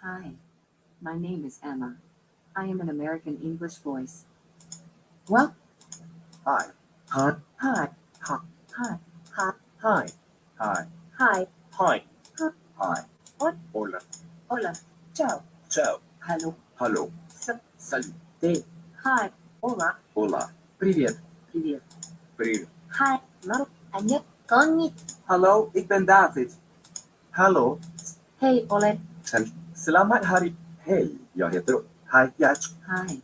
S5: Hi. My name is Emma. I am an American English voice. Well,
S6: hi, hi,
S5: hi,
S6: hi,
S5: hi, hi,
S6: hi, hi,
S5: hi,
S6: hi,
S5: hi,
S6: hi,
S5: hi,
S6: hola,
S5: hola, ciao,
S6: ciao,
S5: hello,
S6: hello, salute,
S5: hi, hola,
S6: hola, привет,
S5: привет,
S6: привет,
S5: hi, hallo, 안녕, konnichiwa,
S6: hello, ik ben David, Hello.
S5: hey, Ole,
S6: Selamat hari. Hey, jag heter... Hi. Ja.
S5: Hi,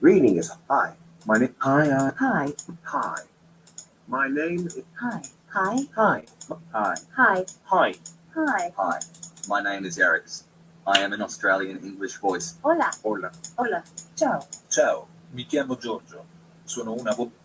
S6: Reading is hi. My name... Hi. Uh,
S5: hi,
S6: hi. My name is...
S5: hi, hi,
S6: Hi. Hi.
S5: hi,
S6: Hi.
S5: hi,
S7: Hi, my name is Eric. I am an Australian English voice.
S5: hola,
S6: Hola.
S5: hola, ciao.
S7: Ciao, mi chiamo Giorgio. Sono una voce.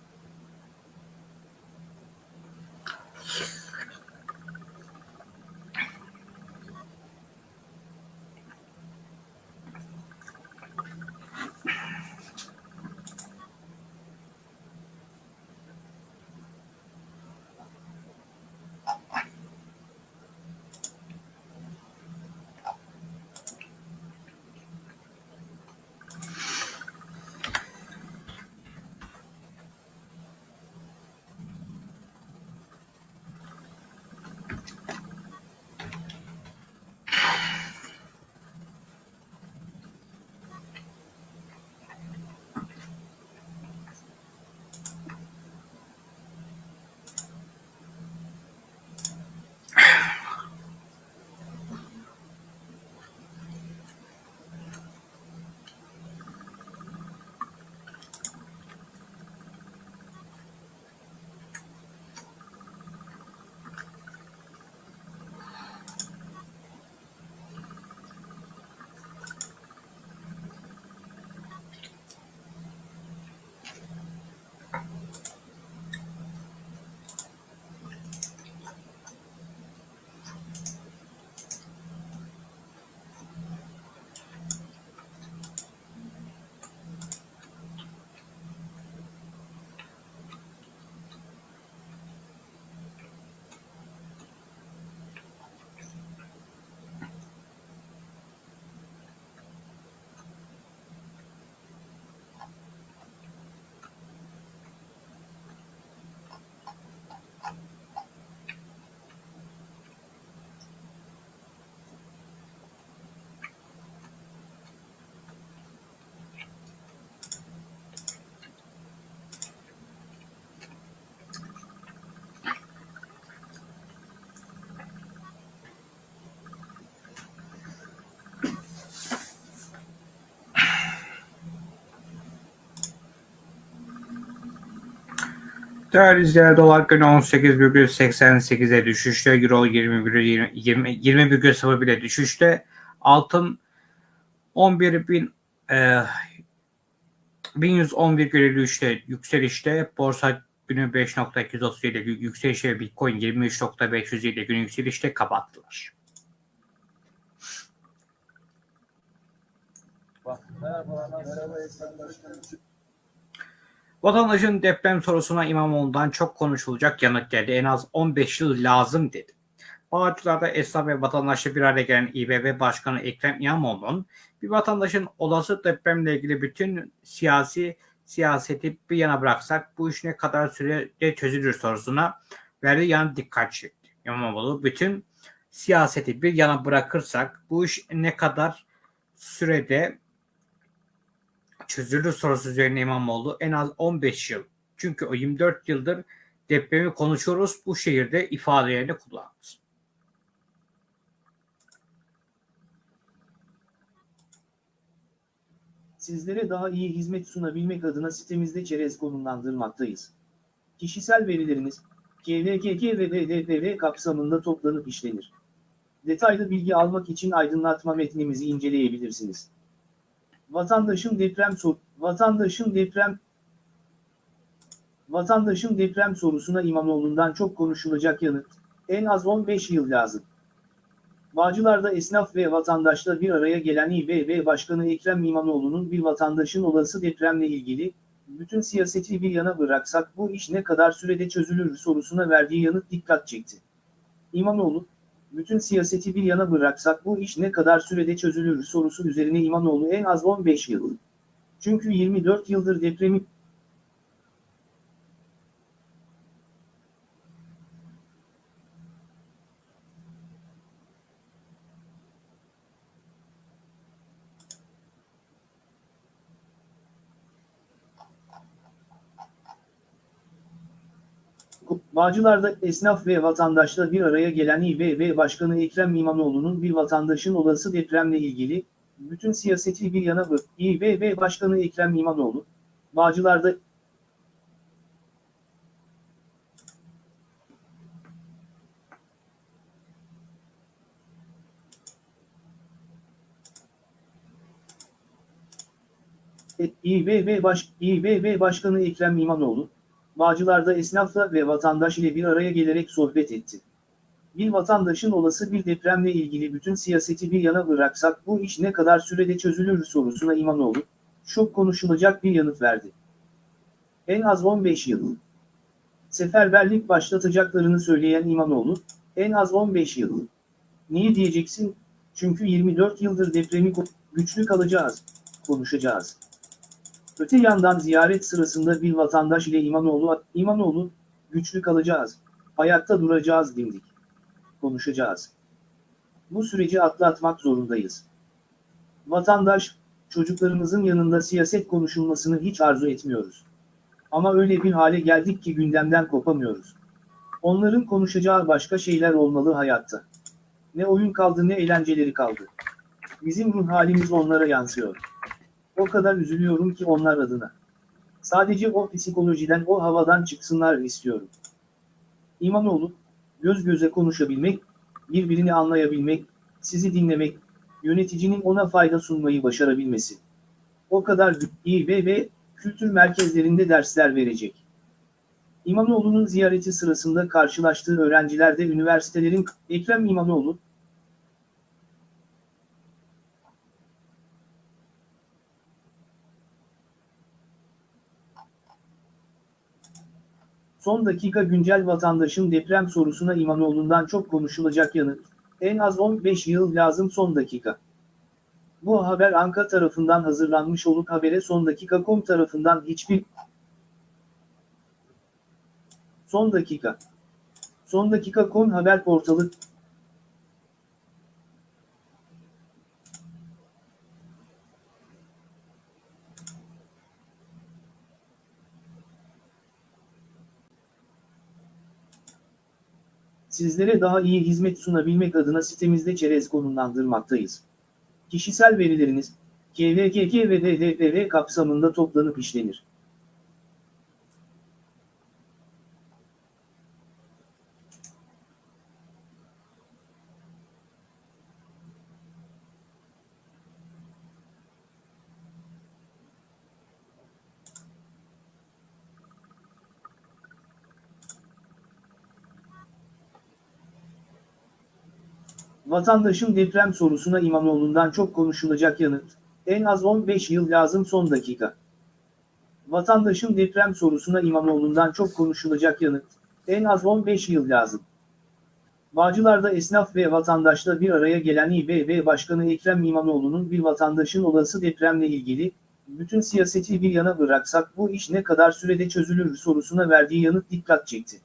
S1: Değerli izleyenler dolar günü 18,88'e düşüşte. Euro 20,20 20 20,01'e düşüşte. Altın 11.000 e, 1111,53'te yükselişte. Borsa günü 5.237 yükselişte. Bitcoin 23.507 günü yükselişte kapattılar. Vatandaşın deprem sorusuna İmamoğlu'ndan çok konuşulacak yanıt geldi. En az 15 yıl lazım dedi. Bağcılar'da esnaf ve vatandaşla bir araya gelen İBB Başkanı Ekrem İmamoğlu'nun bir vatandaşın olası depremle ilgili bütün siyasi siyaseti bir yana bıraksak bu iş ne kadar sürede çözülür sorusuna verdiği yanıt dikkat çekti. İmamoğlu bütün siyaseti bir yana bırakırsak bu iş ne kadar sürede çözülür sorusu üzerine İmamoğlu en az 15 yıl. Çünkü o 24 yıldır depremi konuşuyoruz bu şehirde ifadelerini kullandı.
S8: Sizlere daha iyi hizmet sunabilmek adına sitemizde çerez konumlandırmaktayız. Kişisel verileriniz, KVKK ve DDPV kapsamında toplanıp işlenir. Detaylı bilgi almak için aydınlatma metnimizi inceleyebilirsiniz. Vatandaşın deprem sor vatandaşın deprem Vatandaşın deprem sorusuna İmamoğlu'ndan çok konuşulacak yanıt, en az 15 yıl lazım. Bağcılar'da esnaf ve vatandaşla bir araya gelen İBB Başkanı Ekrem İmamoğlu'nun bir vatandaşın olası depremle ilgili, bütün siyaseti bir yana bıraksak bu iş ne kadar sürede çözülür sorusuna verdiği yanıt dikkat çekti. İmamoğlu, bütün siyaseti bir yana bıraksak bu iş ne kadar sürede çözülür sorusu üzerine İmamoğlu en az 15 yıl. Çünkü 24 yıldır depremi Bağcılar'da esnaf ve vatandaşla bir araya gelen İBB Başkanı Ekrem İmamoğlu'nun bir vatandaşın olası depremle ilgili, bütün siyaseti bir yana bırak. İBB Başkanı Ekrem İmamoğlu, Bağcılar'da İBB, Baş, İBB Başkanı Ekrem İmamoğlu, Bağcılar'da esnafla ve vatandaş ile bir araya gelerek sohbet etti. Bir vatandaşın olası bir depremle ilgili bütün siyaseti bir yana bıraksak bu iş ne kadar sürede çözülür sorusuna İmamoğlu, çok konuşulacak bir yanıt verdi. En az 15 yıl. Seferberlik başlatacaklarını söyleyen İmamoğlu, en az 15 yıl. Niye diyeceksin? Çünkü 24 yıldır depremi güçlü kalacağız, konuşacağız. Öte yandan ziyaret sırasında bir vatandaş ile İmamoğlu, İmamoğlu, güçlü kalacağız, ayakta duracağız dimdik. Konuşacağız. Bu süreci atlatmak zorundayız. Vatandaş, çocuklarımızın yanında siyaset konuşulmasını hiç arzu etmiyoruz. Ama öyle bir hale geldik ki gündemden kopamıyoruz. Onların konuşacağı başka şeyler olmalı hayatta. Ne oyun kaldı ne eğlenceleri kaldı. Bizim ruh halimiz onlara yansıyor. O kadar üzülüyorum ki onlar adına. Sadece o psikolojiden o havadan çıksınlar istiyorum. İmamoğlu, göz göze konuşabilmek, birbirini anlayabilmek, sizi dinlemek, yöneticinin ona fayda sunmayı başarabilmesi. O kadar iyi ve ve kültür merkezlerinde dersler verecek. İmamoğlu'nun ziyareti sırasında karşılaştığı öğrenciler de üniversitelerin Ekrem İmamoğlu, Son dakika güncel vatandaşın deprem sorusuna İmamoğlu'ndan çok konuşulacak yanıt. En az 15 yıl lazım son dakika. Bu haber Anka tarafından hazırlanmış olup habere son dakika.com tarafından hiçbir Son dakika. Son dakika.com haber portalı Sizlere daha iyi hizmet sunabilmek adına sitemizde çerez konumlandırmaktayız. Kişisel verileriniz, KVKK ve DDPV kapsamında toplanıp işlenir. Vatandaşın deprem sorusuna İmamoğlu'ndan çok konuşulacak yanıt. En az 15 yıl lazım son dakika. Vatandaşın deprem sorusuna İmamoğlu'ndan çok konuşulacak yanıt. En az 15 yıl lazım. Bağcılar'da esnaf ve vatandaşla bir araya gelen İBB Başkanı Ekrem İmamoğlu'nun bir vatandaşın olası depremle ilgili, bütün siyaseti bir yana bıraksak bu iş ne kadar sürede çözülür sorusuna verdiği yanıt dikkat çekti.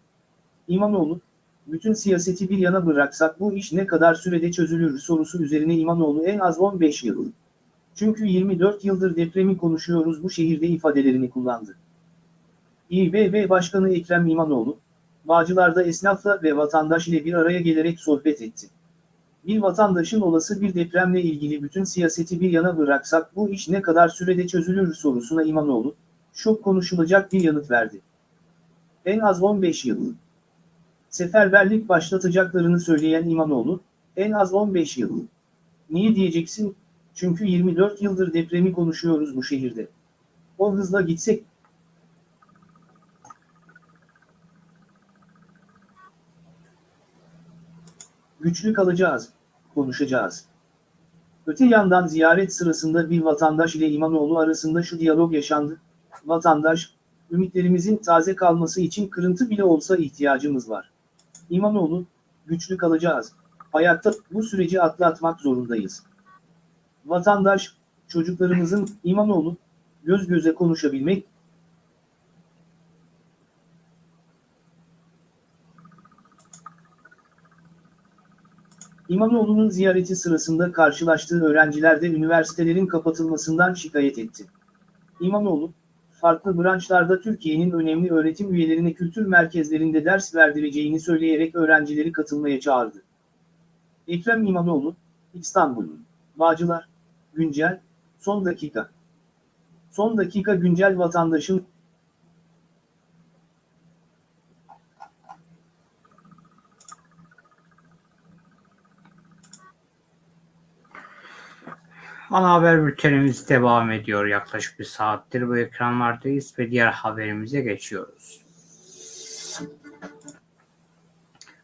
S8: İmamoğlu, bütün siyaseti bir yana bıraksak bu iş ne kadar sürede çözülür sorusu üzerine İmamoğlu en az 15 yıl. Çünkü 24 yıldır depremi konuşuyoruz bu şehirde ifadelerini kullandı. İBB Başkanı Ekrem İmamoğlu, Bağcılar'da esnafla ve vatandaş ile bir araya gelerek sohbet etti. Bir vatandaşın olası bir depremle ilgili bütün siyaseti bir yana bıraksak bu iş ne kadar sürede çözülür sorusuna İmamoğlu, çok konuşulacak bir yanıt verdi. En az 15 yıl. Seferberlik başlatacaklarını söyleyen İmamoğlu, en az 15 yıl. Niye diyeceksin? Çünkü 24 yıldır depremi konuşuyoruz bu şehirde. O hızla gitsek güçlü kalacağız, konuşacağız. Öte yandan ziyaret sırasında bir vatandaş ile İmamoğlu arasında şu diyalog yaşandı. Vatandaş, ümitlerimizin taze kalması için kırıntı bile olsa ihtiyacımız var. İmamoğlu, güçlü kalacağız. Hayatta bu süreci atlatmak zorundayız. Vatandaş, çocuklarımızın İmamoğlu, göz göze konuşabilmek, İmamoğlu'nun ziyareti sırasında karşılaştığı öğrenciler de üniversitelerin kapatılmasından şikayet etti. İmamoğlu, farklı branşlarda Türkiye'nin önemli öğretim üyelerine kültür merkezlerinde ders verdireceğini söyleyerek öğrencileri katılmaya çağırdı. Ekrem İmamoğlu, İstanbul'un, Bağcılar, Güncel, Son Dakika. Son dakika güncel vatandaşın
S1: Ana haber bültenimiz devam ediyor. Yaklaşık bir saattir bu ekranlardayız ve diğer haberimize geçiyoruz.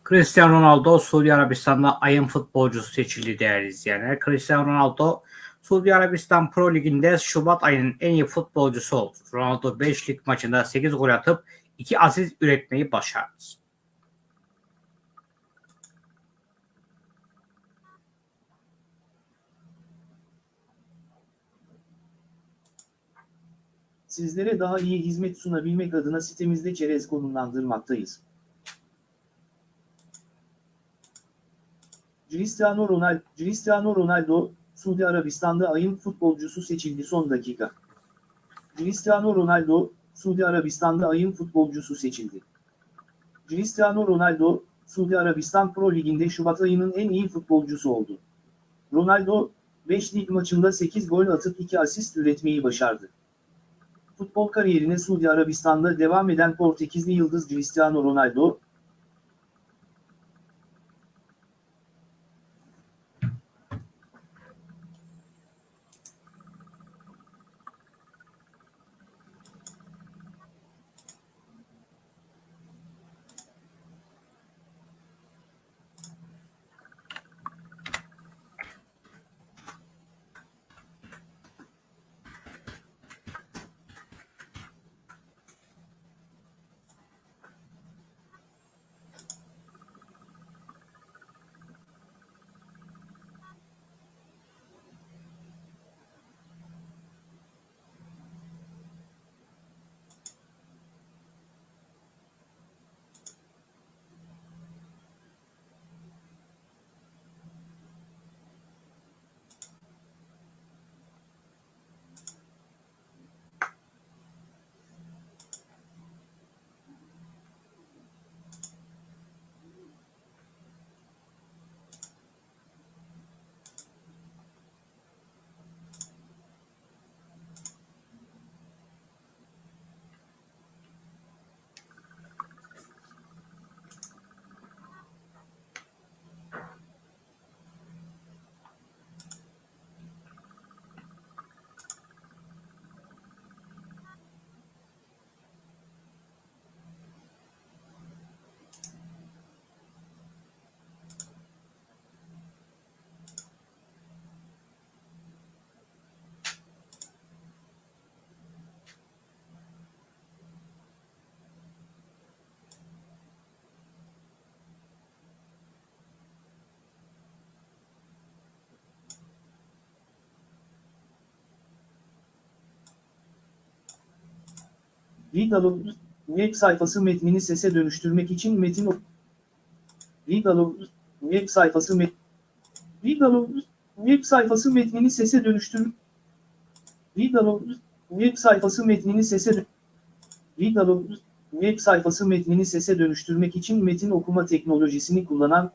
S1: Cristiano Ronaldo Suudi Arabistan'da ayın futbolcusu seçildi değerli izleyenler. Cristiano Ronaldo Suudi Arabistan Pro Ligi'nde Şubat ayının en iyi futbolcusu oldu. Ronaldo 5 lig maçında 8 gol atıp 2 asist üretmeyi başardı.
S8: Sizlere daha iyi hizmet sunabilmek adına sitemizde çerez konumlandırmaktayız. Cristiano Ronaldo, Cristiano Ronaldo, Suudi Arabistan'da ayın futbolcusu seçildi son dakika. Cristiano Ronaldo, Suudi Arabistan'da ayın futbolcusu seçildi. Cristiano Ronaldo, Suudi Arabistan Pro Ligi'nde Şubat ayının en iyi futbolcusu oldu. Ronaldo, 5 lig maçında 8 gol atıp 2 asist üretmeyi başardı. Futbol kariyerine Suudi Arabistan'da devam eden Portekizli yıldız Cristiano Ronaldo, Readalo web sayfası metnini sese dönüştürmek için metin ok- Readalo web sayfası met Readalo web sayfası metnini sese dönüştür Readalo web sayfası metnini sese dö- Readalo web sayfası metnini sese dönüştürmek için metin okuma teknolojisini kullanan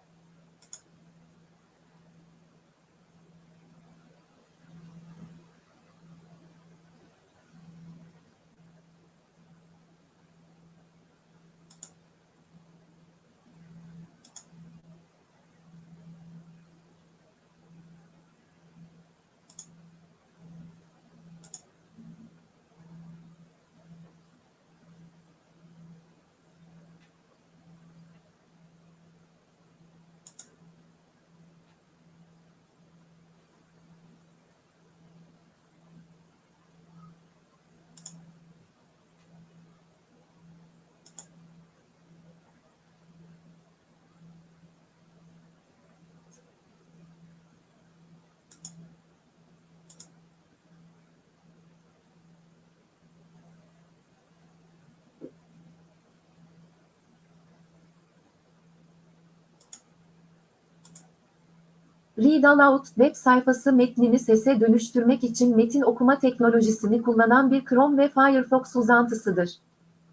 S4: Read Aloud web sayfası metnini sese dönüştürmek için metin okuma teknolojisini kullanan bir Chrome ve Firefox uzantısıdır.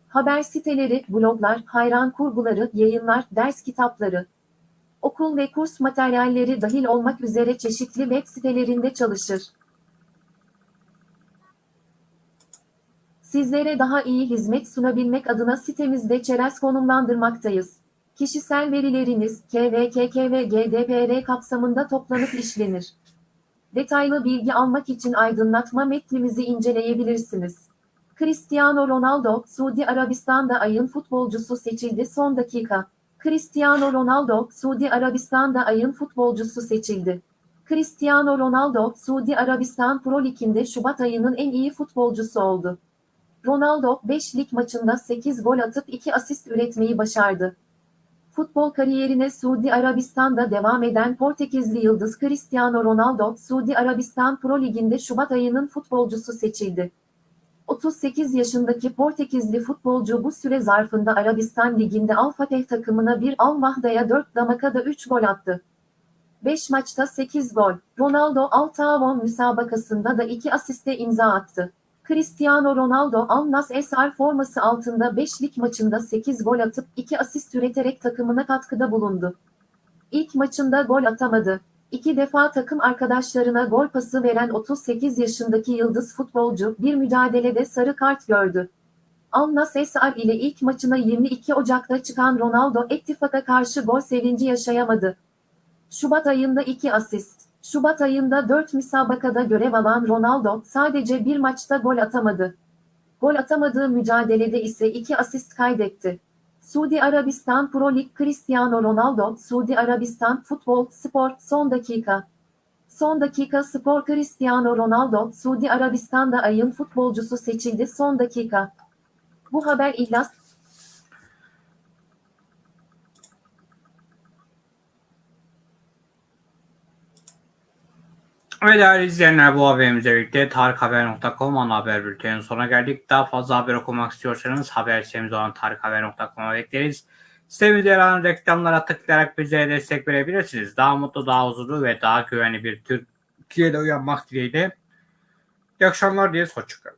S4: Haber siteleri, bloglar, hayran kurguları, yayınlar, ders kitapları, okul ve kurs materyalleri dahil olmak üzere çeşitli web sitelerinde çalışır. Sizlere daha iyi hizmet sunabilmek adına sitemizde çerez konumlandırmaktayız. Kişisel verileriniz KVKK ve GDPR kapsamında toplanıp işlenir. Detaylı bilgi almak için aydınlatma metnimizi inceleyebilirsiniz. Cristiano Ronaldo, Suudi Arabistan'da ayın futbolcusu seçildi son dakika. Cristiano Ronaldo, Suudi Arabistan'da ayın futbolcusu seçildi. Cristiano Ronaldo, Suudi Arabistan Pro Lig'inde Şubat ayının en iyi futbolcusu oldu. Ronaldo, 5 lig maçında 8 gol atıp 2 asist üretmeyi başardı. Futbol kariyerine Suudi Arabistan'da devam eden Portekizli yıldız Cristiano Ronaldo, Suudi Arabistan Pro Ligi'nde Şubat ayının futbolcusu seçildi. 38 yaşındaki Portekizli futbolcu bu süre zarfında Arabistan Ligi'nde Al Fateh takımına bir Al Mahda'ya 4 damakada 3 gol attı. 5 maçta 8 gol. Ronaldo Al Taavon müsabakasında da 2 asiste imza attı. Cristiano Ronaldo Al Nassr forması altında 5 lig maçında 8 gol atıp 2 asist üreterek takımına katkıda bulundu. İlk maçında gol atamadı. İki defa takım arkadaşlarına gol pası veren 38 yaşındaki yıldız futbolcu bir mücadelede sarı kart gördü. Al Nassr ile ilk maçına 22 Ocak'ta çıkan Ronaldo Ettifak'a karşı gol sevinci yaşayamadı. Şubat ayında 2 asist. Şubat ayında 4 müsabakada görev alan Ronaldo sadece bir maçta gol atamadı. Gol atamadığı mücadelede ise 2 asist kaydetti. Suudi Arabistan Pro Lig Cristiano Ronaldo, Suudi Arabistan Futbol Spor son dakika. Son dakika spor Cristiano Ronaldo, Suudi Arabistan'da ayın futbolcusu seçildi son dakika. Bu haber ihlas
S1: Evet değerli izleyenler bu haberimizle birlikte tarikhaber.com ana haber bültenin sonuna geldik. Daha fazla haber okumak istiyorsanız haber sitemiz olan tarikhaber.com'a bekleriz. Sitemizde yer alan reklamlara tıklayarak bize destek verebilirsiniz. Daha mutlu, daha huzurlu ve daha güvenli bir Türkiye'de uyanmak dileğiyle. İyi akşamlar diye hoşçakalın.